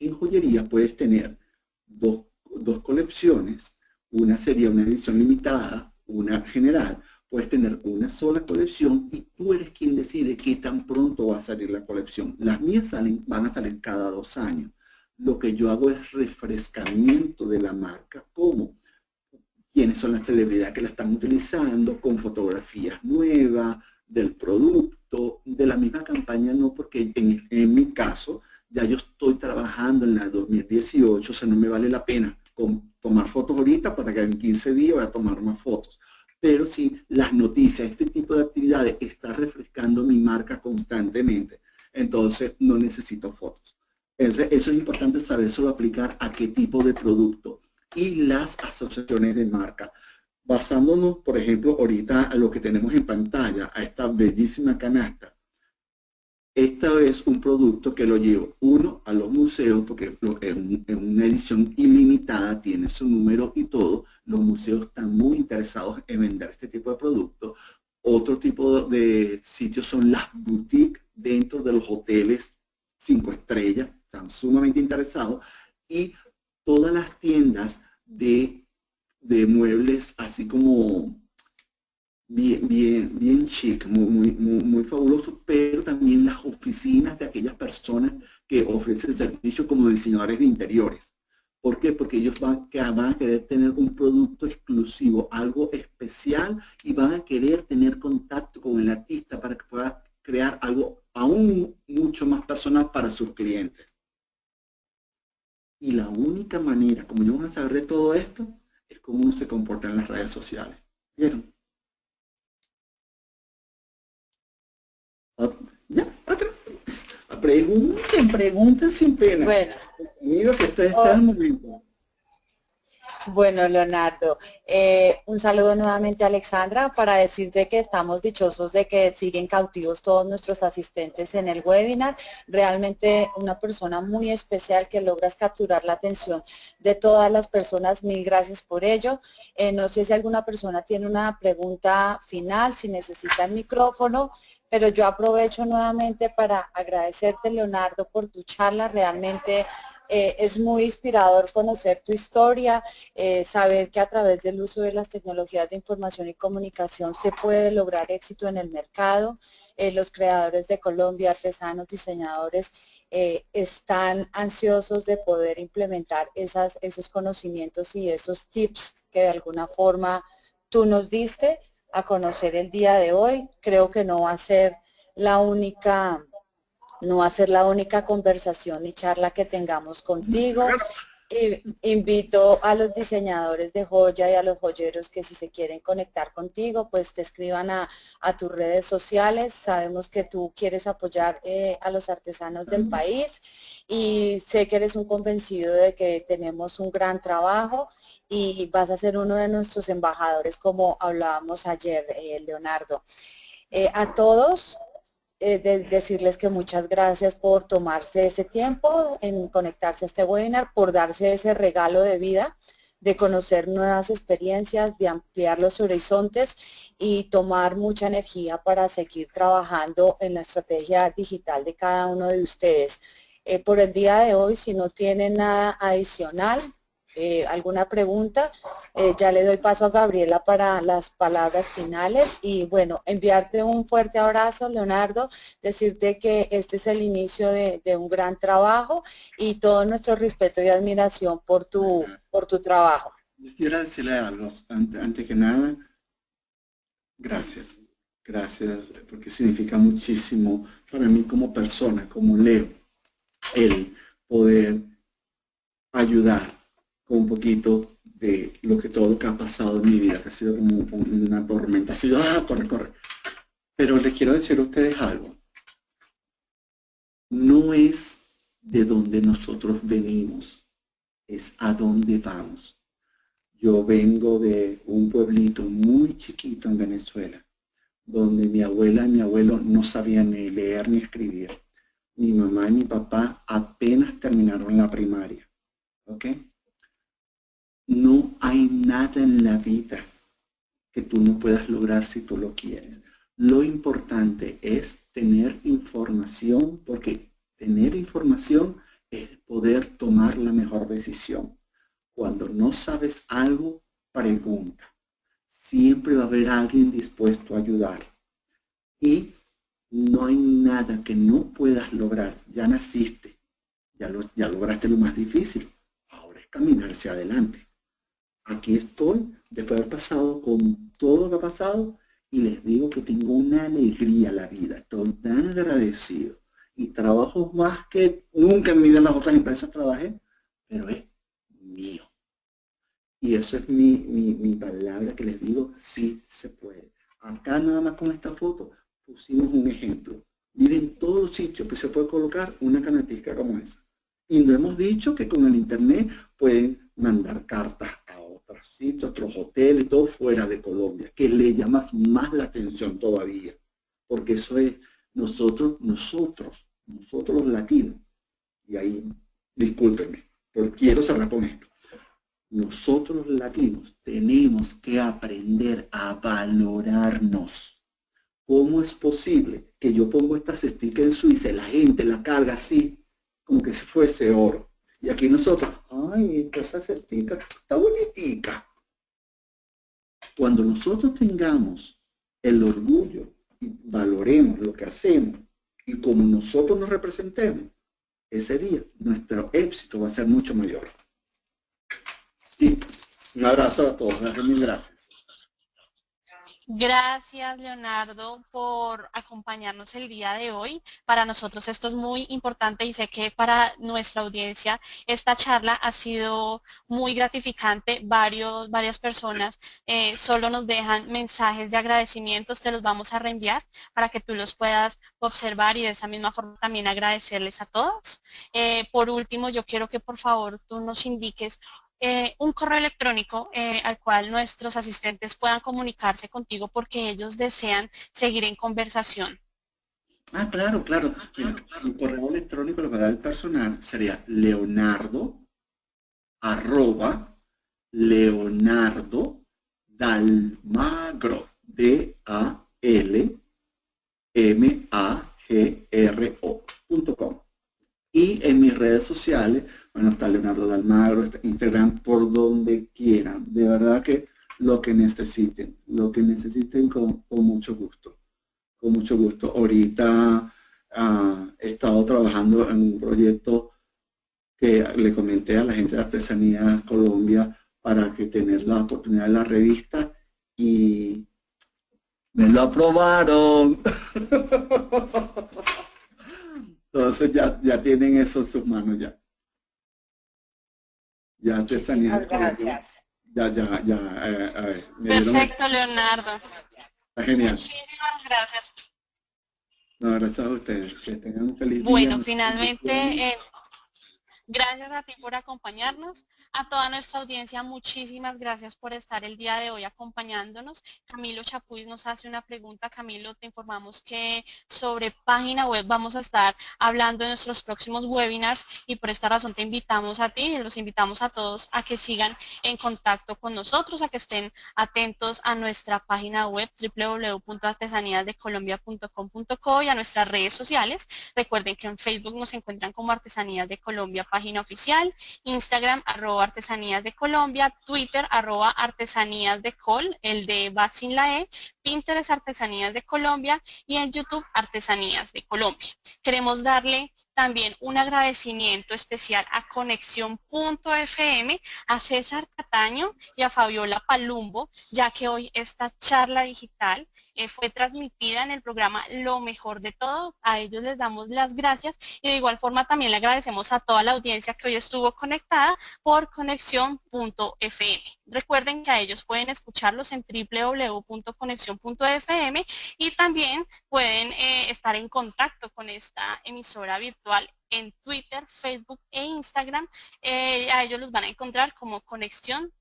En joyería puedes tener dos, dos colecciones. Una sería una edición limitada, una general, puedes tener una sola colección y tú eres quien decide qué tan pronto va a salir la colección. Las mías salen, van a salir cada dos años. Lo que yo hago es refrescamiento de la marca, ¿cómo? quiénes son las celebridades que la están utilizando, con fotografías nuevas, del producto, de la misma campaña, no, porque en, mi caso, ya yo estoy trabajando en la 2018, o sea, no me vale la pena tomar fotos ahorita para que en 15 días voy a tomar más fotos pero si las noticias, este tipo de actividades está refrescando mi marca constantemente, entonces no necesito fotos. Entonces, eso es importante saber solo aplicar a qué tipo de producto y las asociaciones de marca. Basándonos, por ejemplo, ahorita a lo que tenemos en pantalla, a esta bellísima canasta, esta es un producto que lo llevo, uno, a los museos, porque en, una edición ilimitada tiene su número y todo. Los museos están muy interesados en vender este tipo de productos. Otro tipo de sitios son las boutiques dentro de los hoteles cinco estrellas, están sumamente interesados. Y todas las tiendas de, de muebles, así como bien, bien, bien chic, muy, muy, muy, fabuloso, pero también las oficinas de aquellas personas que ofrecen servicio como diseñadores de interiores. ¿Por qué? Porque ellos van, van a querer tener un producto exclusivo, algo especial y van a querer tener contacto con el artista para que pueda crear algo aún mucho más personal para sus clientes. Y la única manera como yo van a saber de todo esto es cómo uno se comporta en las redes sociales. ¿Vieron? Ya, otra. Pregunten, pregunten sin pena. Bueno. Mira que está, está el momento. Bueno, Leonardo, eh, un saludo nuevamente a Alexandra para decirte que estamos dichosos de que siguen cautivos todos nuestros asistentes en el webinar. Realmente una persona muy especial que logras capturar la atención de todas las personas. Mil gracias por ello. Eh, no sé si alguna persona tiene una pregunta final, si necesita el micrófono, pero yo aprovecho nuevamente para agradecerte, Leonardo, por tu charla. Realmente eh, es muy inspirador conocer tu historia, eh, saber que a través del uso de las tecnologías de información y comunicación se puede lograr éxito en el mercado. Eh, los creadores de Colombia, artesanos, diseñadores, están ansiosos de poder implementar esas, esos conocimientos y esos tips que de alguna forma tú nos diste a conocer el día de hoy. Creo que no va a ser la única no va a ser la única conversación y charla que tengamos contigo. invito a los diseñadores de joya y a los joyeros que si se quieren conectar contigo, pues te escriban a, tus redes sociales. Sabemos que tú quieres apoyar eh, a los artesanos del país y sé que eres un convencido de que tenemos un gran trabajo y vas a ser uno de nuestros embajadores como hablábamos ayer, eh, Leonardo. Eh, a todos, eh, decirles que muchas gracias por tomarse ese tiempo en conectarse a este webinar, por darse ese regalo de vida, de conocer nuevas experiencias, de ampliar los horizontes y tomar mucha energía para seguir trabajando en la estrategia digital de cada uno de ustedes. Eh, por el día de hoy, si no tienen nada adicional, eh, alguna pregunta, eh, ya le doy paso a Gabriela para las palabras finales. Y bueno, enviarte un fuerte abrazo, Leonardo, decirte que este es el inicio de, un gran trabajo y todo nuestro respeto y admiración por tu, por tu trabajo. Quiero decirle algo, antes que nada, gracias, gracias, porque significa muchísimo para mí como persona, como Leo, el poder ayudar un poquito de lo que todo lo que ha pasado en mi vida, que ha sido como una tormenta, ha sido, ah, corre, corre. Pero les quiero decir a ustedes algo. No es de donde nosotros venimos, es a dónde vamos. Yo vengo de un pueblito muy chiquito en Venezuela, donde mi abuela y mi abuelo no sabían ni leer ni escribir. Mi mamá y mi papá apenas terminaron la primaria. ¿Ok? No hay nada en la vida que tú no puedas lograr si tú lo quieres. Lo importante es tener información, porque tener información es poder tomar la mejor decisión. Cuando no sabes algo, pregunta. Siempre va a haber alguien dispuesto a ayudar. Y no hay nada que no puedas lograr. Ya naciste, ya, lo, ya lograste lo más difícil. Ahora es caminar hacia adelante aquí estoy, después de haber pasado con todo lo que ha pasado, y les digo que tengo una alegría la vida, estoy tan agradecido, y trabajo más que nunca en mi vida en las otras empresas trabajé, pero es mío. Y eso es mi, mi, palabra que les digo, sí se puede. Acá nada más con esta foto pusimos un ejemplo. Miren todos los sitios que se puede colocar una canatica como esa. Y no hemos dicho que con el internet pueden mandar cartas a otros sitios, otros hoteles, todo fuera de Colombia, que le llamas más la atención todavía, porque eso es nosotros, nosotros, nosotros los latinos, y ahí, discúlpenme, pero quiero cerrar con esto. Nosotros los latinos tenemos que aprender a valorarnos. ¿Cómo es posible que yo pongo esta cestica en Suiza y la gente la carga así, como que si fuese oro? Y aquí nosotros, ay, esa cestita está bonitica. Cuando nosotros tengamos el orgullo y valoremos lo que hacemos y como nosotros nos representemos, ese día nuestro éxito va a ser mucho mayor. Sí, un abrazo a todos, mil gracias. Gracias, Leonardo, por acompañarnos el día de hoy. Para nosotros esto es muy importante y sé que para nuestra audiencia esta charla ha sido muy gratificante. Varios, varias personas eh, solo nos dejan mensajes de agradecimientos, te los vamos a reenviar para que tú los puedas observar y de esa misma forma también agradecerles a todos. Eh, por último, yo quiero que por favor tú nos indiques eh, un correo electrónico eh, al cual nuestros asistentes puedan comunicarse contigo porque ellos desean seguir en conversación. Ah, claro, claro. Mi correo electrónico lo que da el personal sería leonardo arroba leonardo dalmagro d a l m a g r o.com y en mis redes sociales bueno, está Leonardo Dalmagro, Instagram, por donde quieran. De verdad que lo que necesiten, lo que necesiten con, mucho gusto. Con mucho gusto. Ahorita ah, he estado trabajando en un proyecto que le comenté a la gente de Artesanía Colombia para que tener la oportunidad de la revista y me lo aprobaron. Entonces ya, ya tienen eso en sus manos ya. Ya artesanía. gracias. Ya, ya, ya. Eh, Perfecto, Leonardo. Está genial. Muchísimas gracias. No, gracias a ustedes. Que tengan un feliz día. Bueno, finalmente, eh, gracias a ti por acompañarnos. A toda nuestra audiencia, muchísimas gracias por estar el día de hoy acompañándonos. Camilo Chapuis nos hace una pregunta. Camilo, te informamos que sobre página web vamos a estar hablando en nuestros próximos webinars y por esta razón te invitamos a ti y los invitamos a todos a que sigan en contacto con nosotros, a que estén atentos a nuestra página web www.artesaníasdecolombia.com.co y a nuestras redes sociales. Recuerden que en Facebook nos encuentran como Artesanías de Colombia, página oficial, Instagram, arroba artesanías de Colombia, Twitter arroba artesanías de Col, el de va sin la E, Pinterest Artesanías de Colombia y en YouTube Artesanías de Colombia. Queremos darle también un agradecimiento especial a Conexión.fm, a César Cataño y a Fabiola Palumbo, ya que hoy esta charla digital eh, fue transmitida en el programa Lo Mejor de Todo. A ellos les damos las gracias y de igual forma también le agradecemos a toda la audiencia que hoy estuvo conectada por Conexión.fm. Recuerden que a ellos pueden escucharlos en www.conexión.fm y también pueden eh, estar en contacto con esta emisora virtual en Twitter, Facebook e Instagram. Eh, a ellos los van a encontrar como Conexión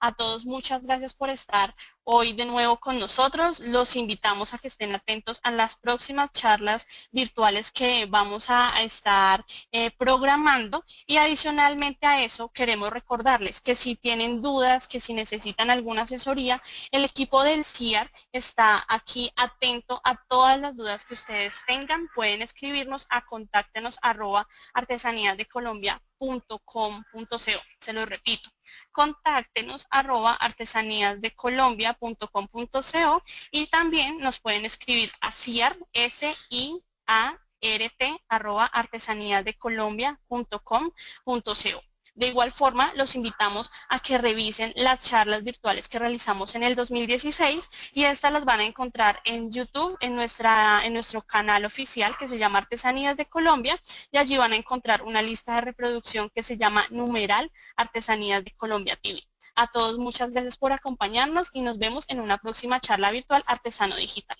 A todos muchas gracias por estar hoy de nuevo con nosotros. Los invitamos a que estén atentos a las próximas charlas virtuales que vamos a estar eh, programando y adicionalmente a eso queremos recordarles que si tienen dudas, que si necesitan alguna asesoría, el equipo del CIAR está aquí atento a todas las dudas que ustedes tengan. Pueden escribirnos a contáctenos arroba artesaníasdecolombia.com.co. Se lo repito, contáctenos arroba artesaníasdecolombia.com.co y también nos pueden escribir a CIAR, S I A R T arroba artesaníasdecolombia.com.co. De igual forma, los invitamos a que revisen las charlas virtuales que realizamos en el 2016 y estas las van a encontrar en YouTube, en, nuestra, en nuestro canal oficial que se llama Artesanías de Colombia y allí van a encontrar una lista de reproducción que se llama numeral Artesanías de Colombia TV. A todos muchas gracias por acompañarnos y nos vemos en una próxima charla virtual Artesano Digital.